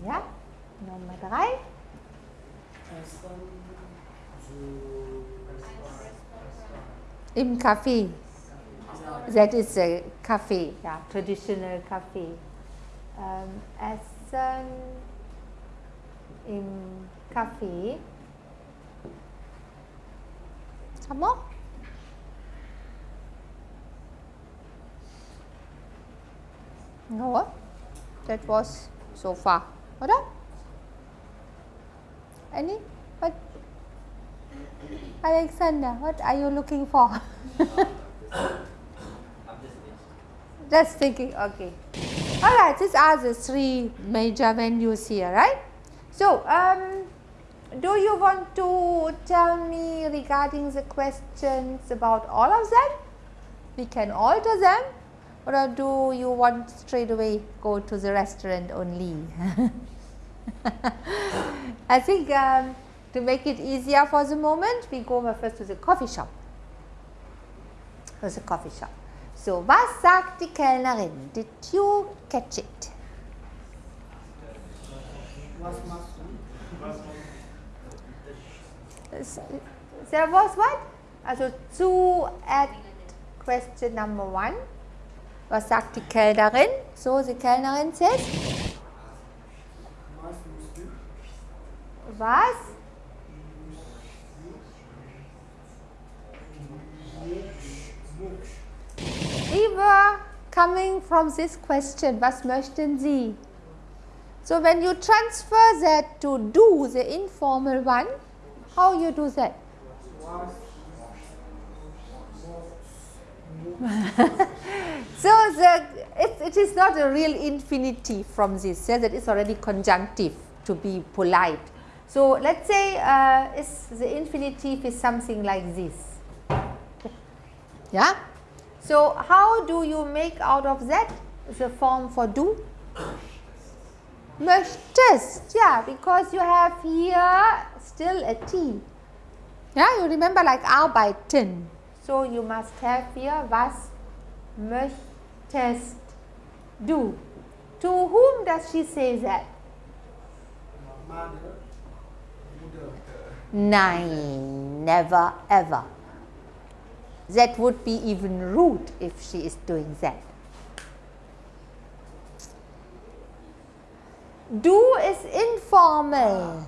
Speaker 1: Ja, Nummer drei. Im Café. That is a cafe, yeah, traditional cafe. Um, Essen im Café. Some more? No, that was so far. Oder? Any? What? Alexander, what are you looking for? (laughs) Just thinking, okay. Alright, these are the three major venues here, right? So, um, do you want to tell me regarding the questions about all of them? We can alter them or do you want straight away go to the restaurant only? (laughs) I think um, to make it easier for the moment, we go first to the coffee shop. To the coffee shop. So, was sagt die Kellnerin? Did you catch it?
Speaker 29: Was machst du?
Speaker 1: There was what? Also zu at question number one. Was sagt die Kellnerin? So, die Kellnerin says. Was? We were coming from this question. Was möchten Sie? So when you transfer that to do, the informal one, how you do that? (laughs) so the, it, it is not a real infinitive from this, yeah, that is already conjunctive to be polite. So let's say uh, the infinitive is something like this. Yeah. So how do you make out of that the form for do? Möchtest, yeah, because you have here still a T. Yeah, you remember like arbeiten. So you must have here was möchtest du. To whom does she say that? Nein, never ever. That would be even rude if she is doing that. Do is informal.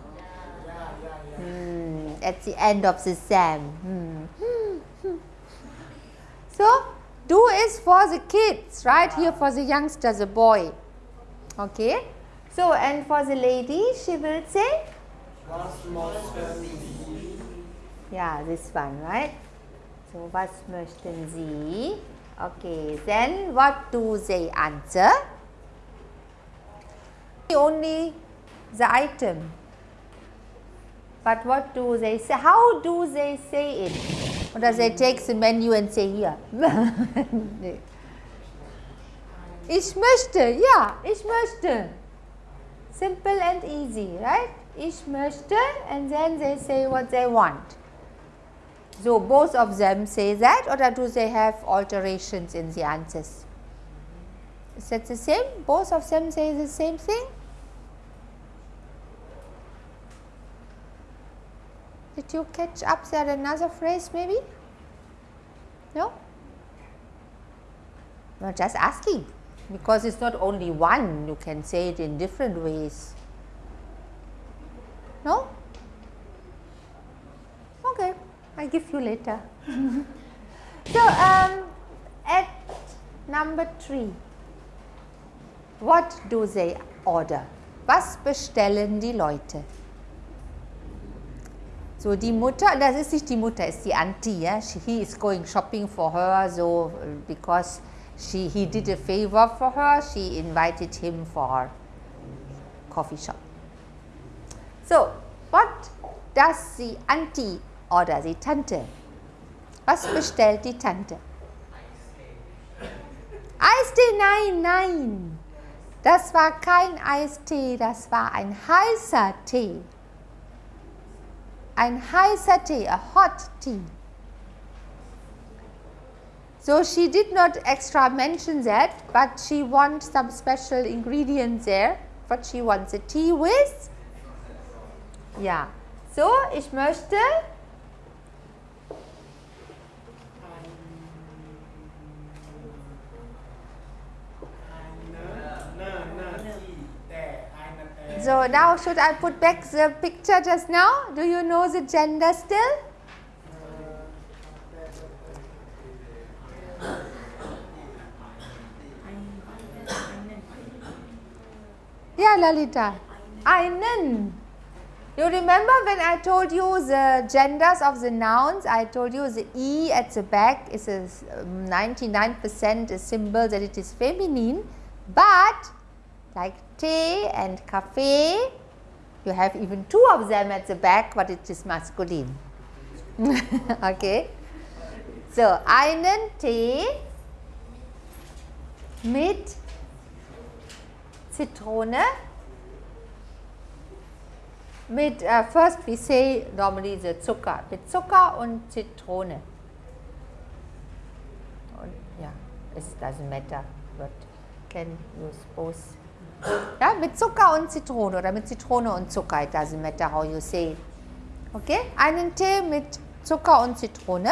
Speaker 1: Hmm, at the end of the exam. Hmm. So, do is for the kids, right? Here for the youngster, the boy. Okay. So, and for the lady, she will say? Yeah, this one, right? So, was möchten Sie? Okay, then what do they answer? Only the item. But what do they say? How do they say it? Or does they take the menu and say here? (laughs) ich möchte, yeah, ich möchte. Simple and easy, right? Ich möchte and then they say what they want. So both of them say that or do they have alterations in the answers? Is that the same? Both of them say the same thing? Did you catch up there another phrase maybe? No? No, just asking because it's not only one, you can say it in different ways. No? Okay, I'll give you later. (laughs) so, um, at number three, what do they order? Was bestellen die Leute? So die Mutter, das ist nicht die Mutter, ist die Auntie. Yeah? She, he is going shopping for her, so because she he did a favor for her, she invited him for coffee shop. So what does the Auntie order, die Tante? Was bestellt die Tante? Eistee, nein, nein. Das war kein Eistee, das war ein heißer Tee. Ein high Tee, a hot tea. So she did not extra mention that, but she wants some special ingredients there. What she wants a tea with? Ja. So, ich möchte So now should I put back the picture just now? Do you know the gender still? Yeah, Lalita. Einen. You remember when I told you the genders of the nouns? I told you the E at the back is a 99% a um, symbol that it is feminine, but like tea and cafe, you have even two of them at the back, but it is masculine. (laughs) okay. So, einen Tee mit Zitrone. Mit, uh, first we say normally the Zucker, mit Zucker und Zitrone. Und, ja, it doesn't matter, but can use both. Ja, mit Zucker und Zitrone oder mit Zitrone und Zucker, it doesn't matter how you say. Okay, einen Tee mit Zucker und Zitrone.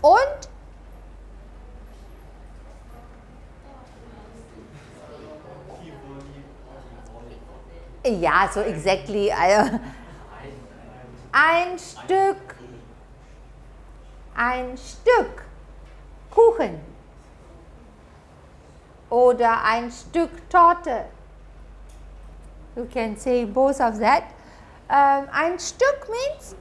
Speaker 1: Und ja, so exactly. Also, ein Stück, ein Stück Kuchen oder ein Stück Torte. You can say both of that. Um, ein Stück means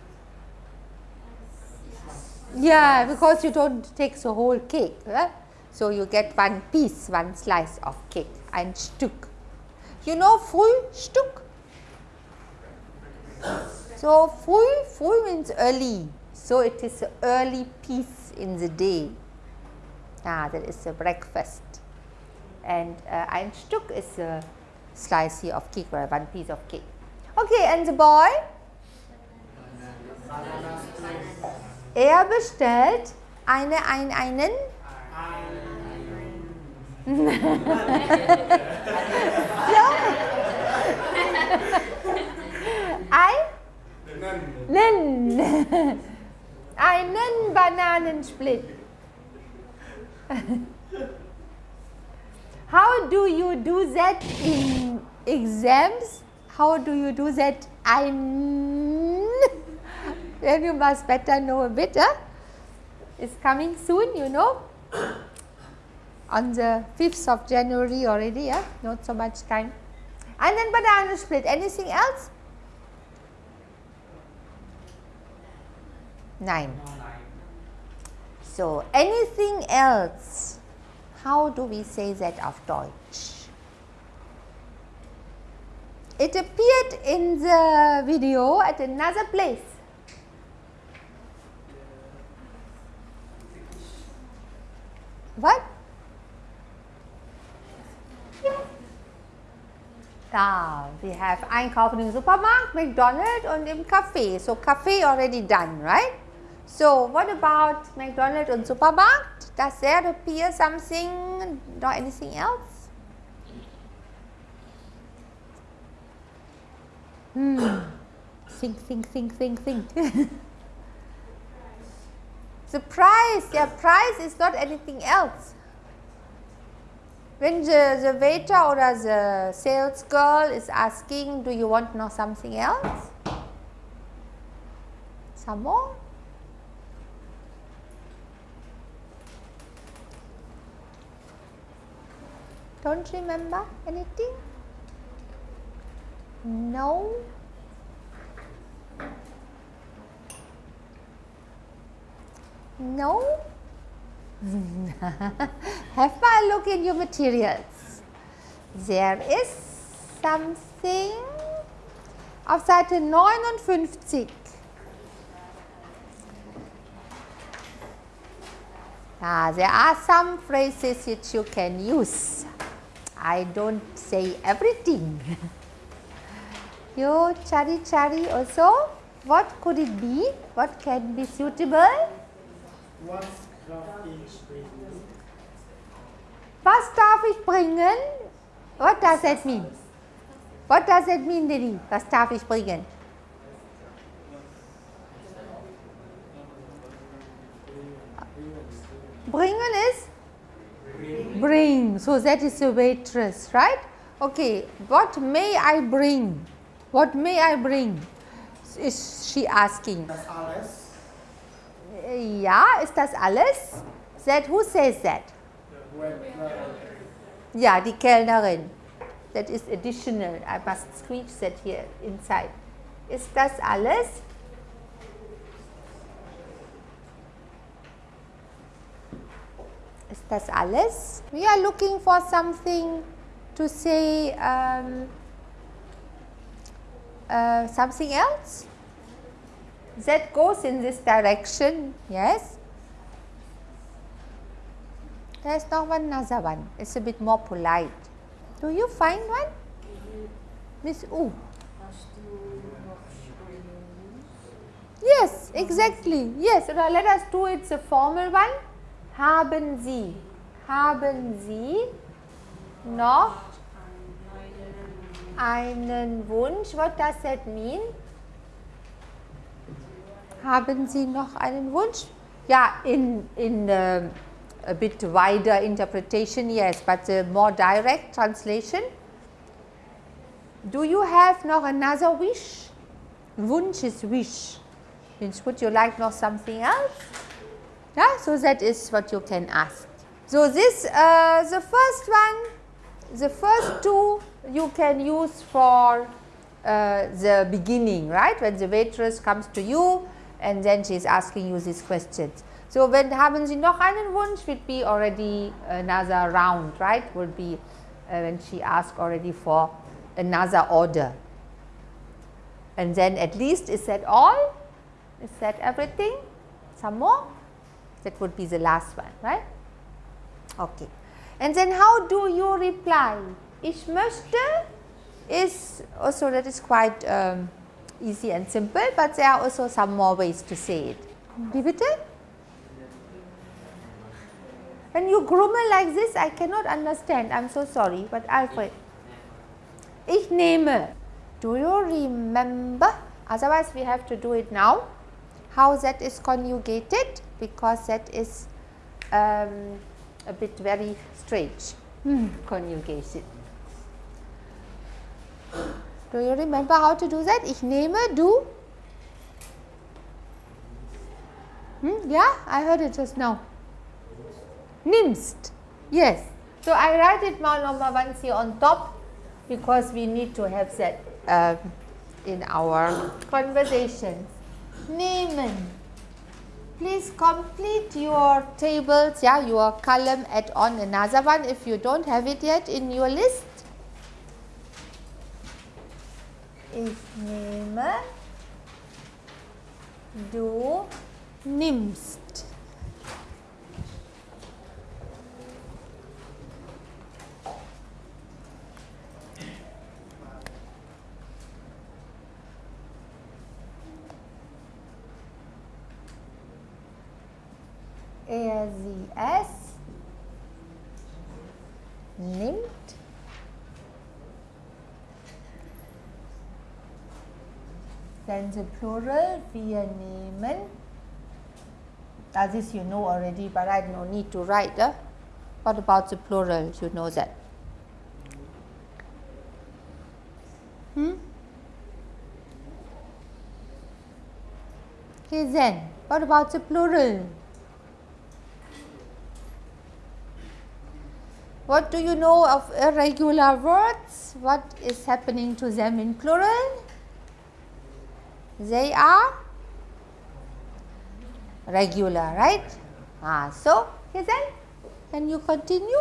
Speaker 1: yeah, because you don't take the whole cake. Right? So you get one piece, one slice of cake, ein Stück. You know Frühstück? So früh, früh means early. So it is early piece in the day. Ah, that is a breakfast. And uh, ein Stück is a slice here of cake or one piece of cake. Okay, and the boy? Er bestellt eine, ein, einen? (laughs) Einen? Einen Bananensplit. (laughs) How do you do that in exams? How do you do that? Ein. (laughs) Then you must better know a bit. Huh? It's coming soon, you know. On the 5th of January already, yeah? not so much time. And then banana split. Anything else? Nine. So, anything else? How do we say that auf Deutsch? It appeared in the video at another place. What? Ah, we have Einkaufen im Supermarkt, McDonald's und im Café. So Café already done, right? So what about McDonald's und Supermarkt? Does there appear something or anything else? Hmm. (coughs) Think, think, think, think, think. (laughs) the price, yeah, price is not anything else. When the, the waiter or the sales girl is asking, do you want to know something else? Some more? Don't remember anything? No? No? (laughs) Have a look in your materials. There is something auf Seite 59. Ah, there are some phrases which you can use. I don't say everything. you chari chari also. What could it be? What can be suitable? Was darf ich bringen? What does that mean? What does that mean, Lily? Was darf ich bringen? Bringen is? Bring. So that is a waitress, right? Okay. What may I bring? What may I bring? Is she asking? Ja, ist das alles? That, who says that? Ja, die Kellnerin. That is additional. I must screech that here inside. Ist das alles? Ist das alles? We are looking for something to say um, uh, something else that goes in this direction. Yes. There's noch one another one. It's a bit more polite. Do you find one? Miss U. Yes, exactly. Yes, let us do it's a formal one. Haben Sie, haben Sie noch einen Wunsch? What does that mean? Haben Sie noch einen Wunsch? Ja, in, in um, a bit wider interpretation, yes, but the more direct translation. Do you have noch another wish? Wunsch is wish. Would you like noch something else? Yeah, so that is what you can ask. So this, uh, the first one, the first two you can use for uh, the beginning, right? When the waitress comes to you and then she is asking you these questions. So when haben Sie noch einen Wunsch would be already another round, right? Would be uh, when she asks already for another order. And then at least is that all? Is that everything? Some more? That would be the last one, right? Okay. And then how do you reply? Ich möchte is also that is quite um, easy and simple, but there are also some more ways to say it. Bitte? When you grummel like this, I cannot understand. I am so sorry, but Alfred. Ich nehme. Do you remember? Otherwise, we have to do it now. How that is conjugated? Because that is um, a bit very strange hmm. conjugation. Do you remember how to do that? Ich nehme, du. Hmm? Yeah, I heard it just now. Nimmst. Yes. So I write it now number once here on top because we need to have that uh, in our conversations. Nehmen. Please complete your tables, yeah, your column, add on another one if you don't have it yet in your list. Ich nehme, du nimmst. Er, sie, es nimmt then the plural wir nehmen as this you know already but I no need to write uh? what about the plural? You know that. Hmm? okay then. What about the plural What do you know of irregular words? What is happening to them in plural? They are regular, right? Ah, so, then, can you continue?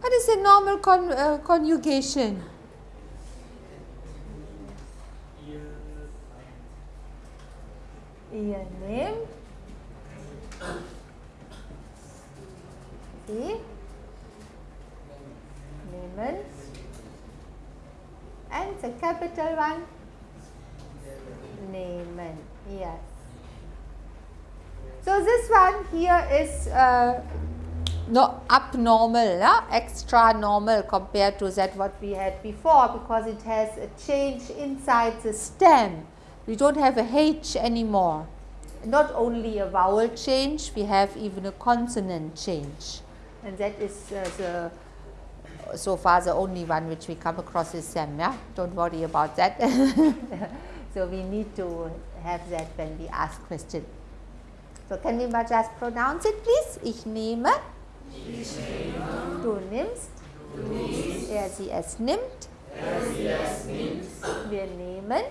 Speaker 1: What is a normal con uh, conjugation? Ihr nehmt sie nehmen and the capital one nehmen yes so this one here is uh, no abnormal yeah? extra normal compared to that what we had before because it has a change inside the stem we don't have a H anymore. Not only a vowel change, we have even a consonant change. And that is uh, the, so far the only one which we come across is SEM, yeah? Don't worry about that. (laughs) so we need to have that when we ask questions. So can we just pronounce it please? Ich nehme. Ich nehme. Du nimmst. Du nimmst. Er sie es nimmt. Er sie es nimmt. Wir nehmen.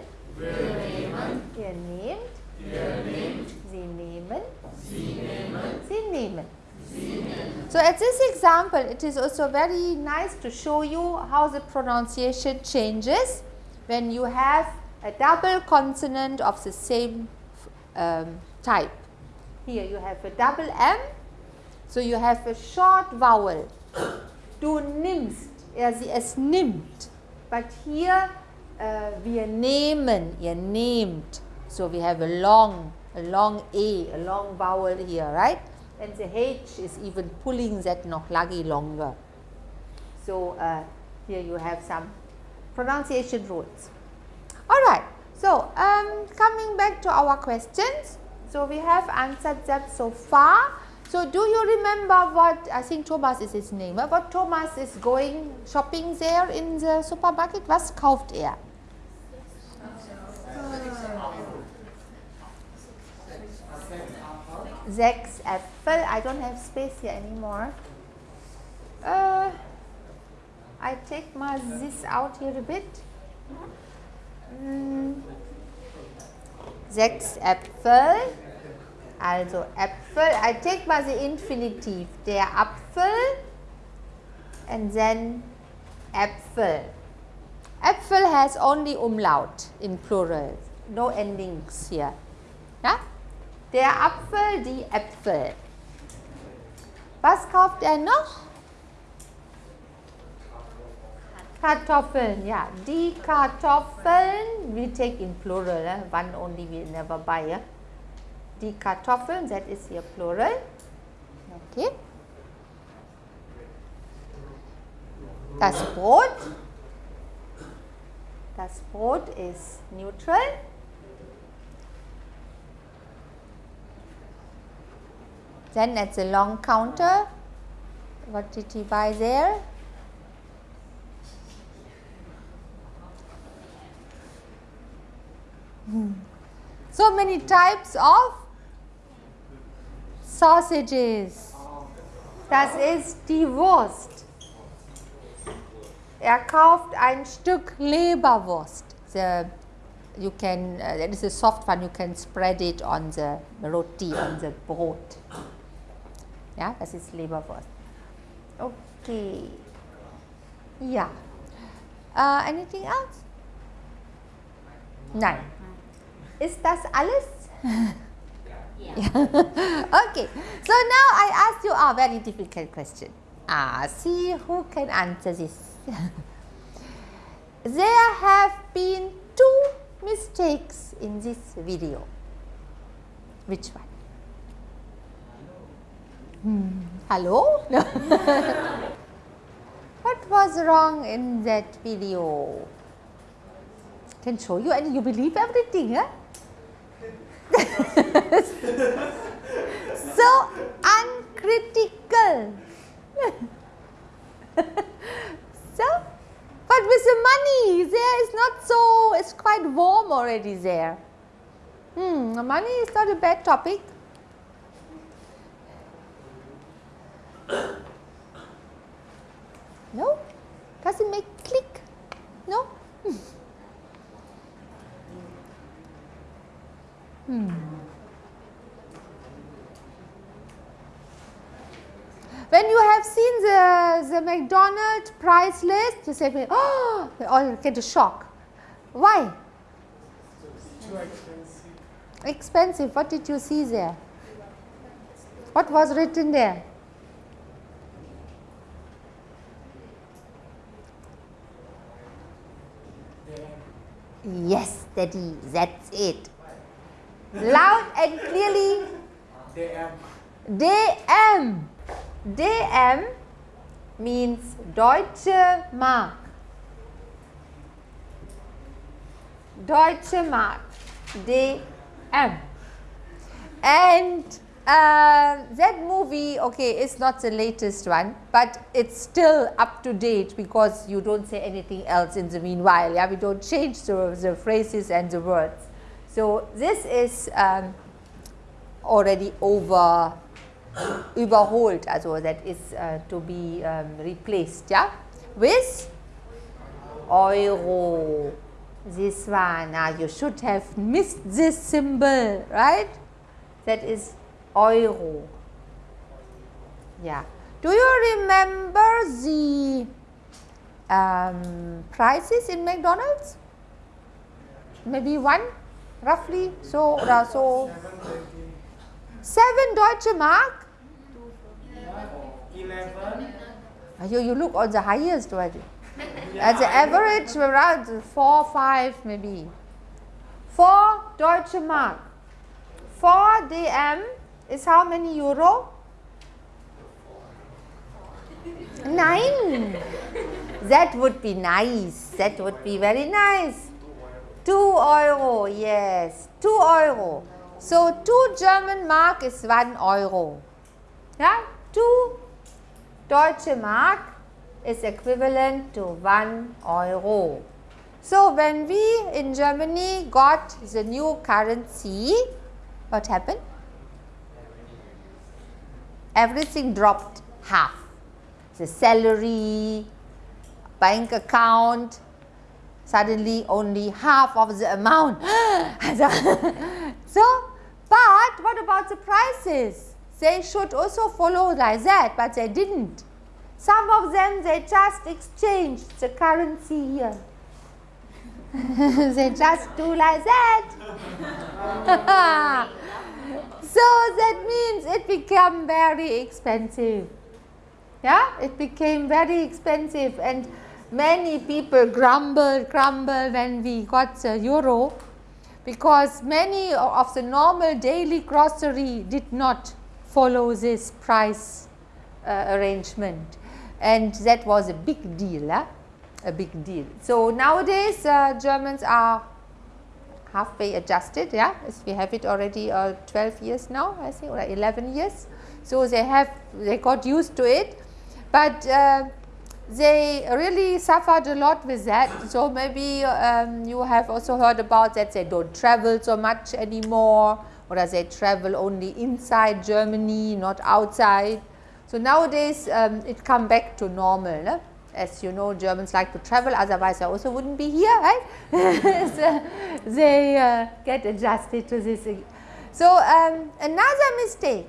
Speaker 1: Nehmen. Ihr nehmt. Ihr nehmt. Sie nehmen. Sie nehmen. Sie nehmen. So at this example, it is also very nice to show you how the pronunciation changes when you have a double consonant of the same um, type. Here you have a double M, so you have a short vowel. Du nimmst, er sie es nimmt. But here uh, wir nehmen, ihr nehmt. So we have a long, a long A, a long vowel here, right? And the H is even pulling that noch lagi longer. So uh, Here you have some pronunciation rules. All right. So, um, coming back to our questions. So, we have answered that so far. So, do you remember what, I think Thomas is his name, what Thomas is going shopping there in the supermarket? Was kauft er? Sechs Äpfel. I don't have space here anymore. Uh, I take my this out here a bit. Mm. Sechs Äpfel. Also Äpfel. I take mal the infinitive. Der Apfel. And then Äpfel. Äpfel has only umlaut in plural. No endings here. Ja? Der Apfel, die Äpfel. Was kauft er noch? Kartoffeln, ja. Die Kartoffeln, we take in plural, eh? one only we never buy. Eh? Die Kartoffeln, that is here plural. Okay. Das Brot, das Brot is neutral. Then at the long counter, what did he buy there? Hmm. So many types of sausages. Das ist die Wurst. Er kauft ein Stück Leberwurst. The, you can, uh, that is a soft one, you can spread it on the roti, on the Brot. Ja, das ist Leberwurst. Okay. Ja. Uh, anything else? Nein. Ist das alles? (laughs) okay. So now I ask you a very difficult question. Ah, see who can answer this. (laughs) there have been two mistakes in this video. Which one? Hmm. Hello? (laughs) what was wrong in that video? Can show you and you believe everything, huh? (laughs) so uncritical. (laughs) so, but with the money, there is not so, it's quite warm already there. Hmm, money is not a bad topic. No? Does it make click? No? Hmm. When you have seen the, the McDonald's price list, you say, oh, you all get a shock. Why?
Speaker 29: Expensive.
Speaker 1: Expensive. What did you see there? What was written there? Yes, Daddy, that's it. Loud and clearly.
Speaker 29: DM.
Speaker 1: DM. DM means Deutsche Mark. Deutsche Mark. DM. And uh, that movie, okay, is not the latest one, but it's still up to date because you don't say anything else in the meanwhile. Yeah, we don't change the, the phrases and the words. So this is um, already over (gasps) überholt, also that is uh, to be um, replaced, yeah, with Euro. This one, now you should have missed this symbol, right? That is Euro. Yeah. Do you remember the um, prices in McDonald's? Maybe one, roughly. So, uh, so seven Deutsche Mark.
Speaker 29: Eleven.
Speaker 1: You, you look on the highest one. At the average around four, five maybe. Four Deutsche Mark. Four DM is how many euro? Nine. That would be nice. That would be very nice. 2 euro, yes, 2 euro. So 2 German mark is 1 euro. Yeah, 2 Deutsche Mark is equivalent to 1 euro. So when we in Germany got the new currency, what happened? Everything dropped half. The salary, bank account, suddenly only half of the amount. (gasps) so, but what about the prices? They should also follow like that, but they didn't. Some of them, they just exchanged the currency here. (laughs) they just do like that. (laughs) so that means it became very expensive. Yeah, it became very expensive and many people grumbled, grumbled when we got the euro because many of the normal daily grocery did not follow this price uh, arrangement and that was a big deal, eh? a big deal. So nowadays uh, Germans are halfway adjusted, yeah, as we have it already uh, 12 years now, I think, or 11 years. So they have, they got used to it, but uh, they really suffered a lot with that. So maybe um, you have also heard about that they don't travel so much anymore, or that they travel only inside Germany, not outside. So nowadays um, it come back to normal. No? As you know, Germans like to travel, otherwise I also wouldn't be here, right? (laughs) so they uh, get adjusted to this. So um, another mistake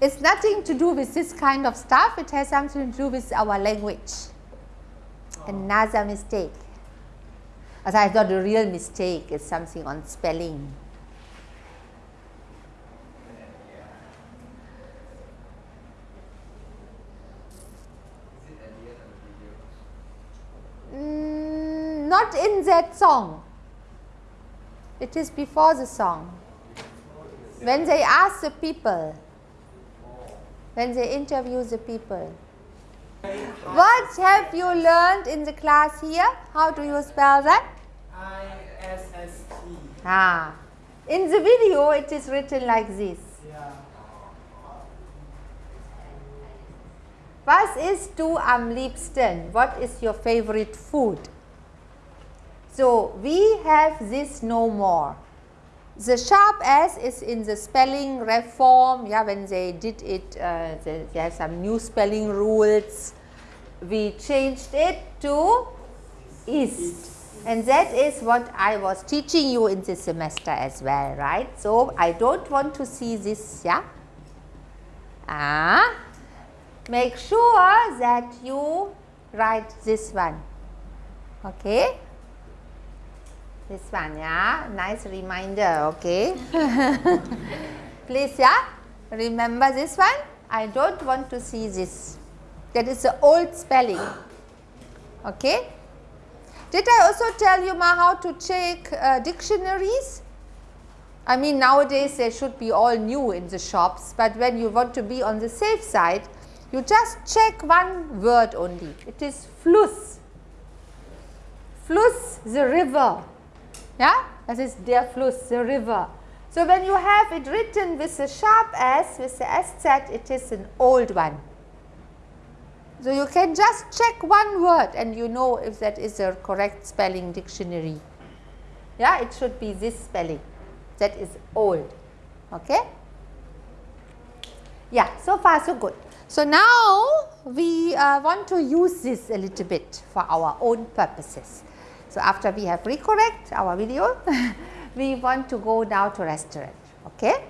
Speaker 1: it's nothing to do with this kind of stuff, it has something to do with our language. Another mistake. As I thought the real mistake is something on spelling. Mm, not in that song. It is before the song. When they ask the people, when they interview the people. What have you learned in the class here? How do you spell that?
Speaker 31: I-S-S-T.
Speaker 1: Ah. In the video it is written like this.
Speaker 31: Yeah.
Speaker 1: Was isst du am liebsten? What is your favorite food? So we have this no more. The sharp S is in the spelling reform, yeah, when they did it, uh, they, they have some new spelling rules. We changed it to ist. And that is what I was teaching you in this semester as well, right? So, I don't want to see this, yeah? Ah, make sure that you write this one, okay? This one, yeah, nice reminder, okay. (laughs) Please, yeah, remember this one. I don't want to see this. That is the old spelling, okay. Did I also tell you ma how to check uh, dictionaries? I mean nowadays they should be all new in the shops, but when you want to be on the safe side, you just check one word only. It is Fluss. Fluss, the river. Yeah, that is der Fluss, the river. So when you have it written with a sharp S, with the SZ, it is an old one. So you can just check one word and you know if that is a correct spelling dictionary. Yeah, it should be this spelling. That is old. Okay? Yeah, so far so good. So now we uh, want to use this a little bit for our own purposes. So after we have recorrect our video, (laughs) we want to go now to restaurant. Okay?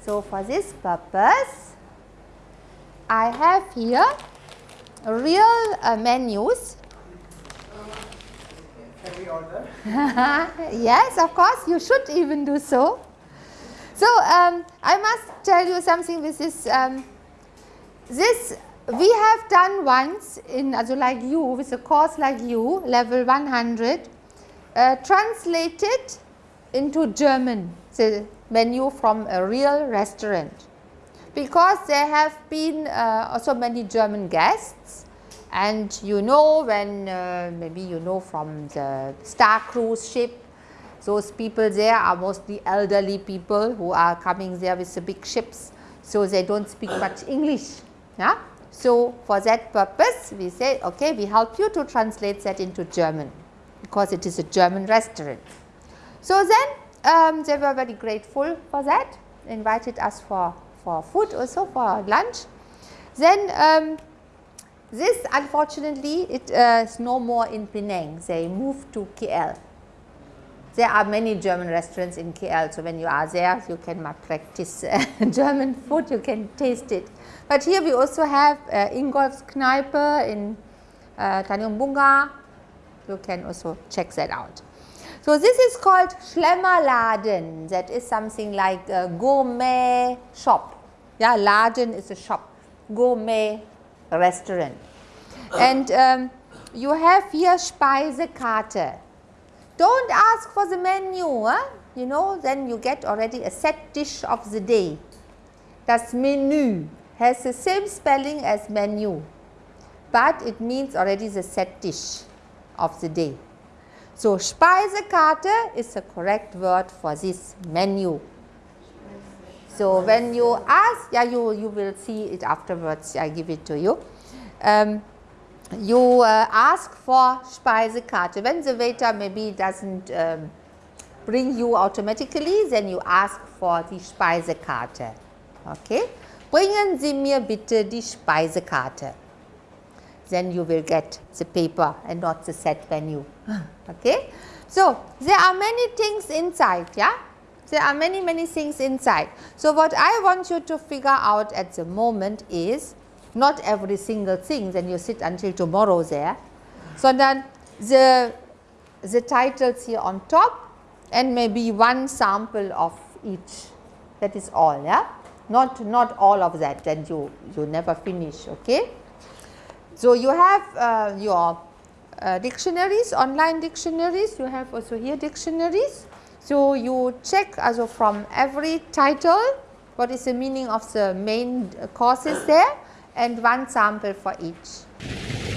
Speaker 1: So for this purpose, I have here real uh, menus.
Speaker 31: Can we order? (laughs)
Speaker 1: yes, of course, you should even do so. So um, I must tell you something with this. Um, this we have done once in also like you with a course like you level 100 uh, translated into German the menu from a real restaurant because there have been uh, also many German guests and you know when uh, maybe you know from the Star Cruise ship those people there are mostly elderly people who are coming there with the big ships. So, they do not speak much English. Yeah? So, for that purpose we say okay we help you to translate that into German because it is a German restaurant. So, then um, they were very grateful for that invited us for, for food also for lunch. Then um, this unfortunately it uh, is no more in Penang they moved to KL there are many German restaurants in KL. So, when you are there you can practice uh, (laughs) German food, you can taste it. But here we also have uh, Ingolf's Kneipe in uh, Tanjung you can also check that out. So, this is called Schlemmerladen that is something like a gourmet shop. Yeah, Laden is a shop, gourmet restaurant. And um, you have here Speisekarte don't ask for the menu, huh? you know, then you get already a set dish of the day. Das Menü has the same spelling as menu, but it means already the set dish of the day. So, Speisekarte is the correct word for this menu. So, when you ask, yeah, you, you will see it afterwards, I give it to you. Um, you uh, ask for Speisekarte. When the waiter maybe does not um, bring you automatically, then you ask for the Speisekarte. Okay? Bringen Sie mir bitte die Speisekarte. Then you will get the paper and not the set menu. (laughs) Okay? So, there are many things inside, yeah? There are many, many things inside. So, what I want you to figure out at the moment is not every single thing then you sit until tomorrow there, sondern the, the titles here on top and maybe one sample of each. That is all yeah? Not not all of that then you you never finish okay? So you have uh, your uh, dictionaries online dictionaries. You have also here dictionaries. So you check also from every title what is the meaning of the main courses there and one sample for each.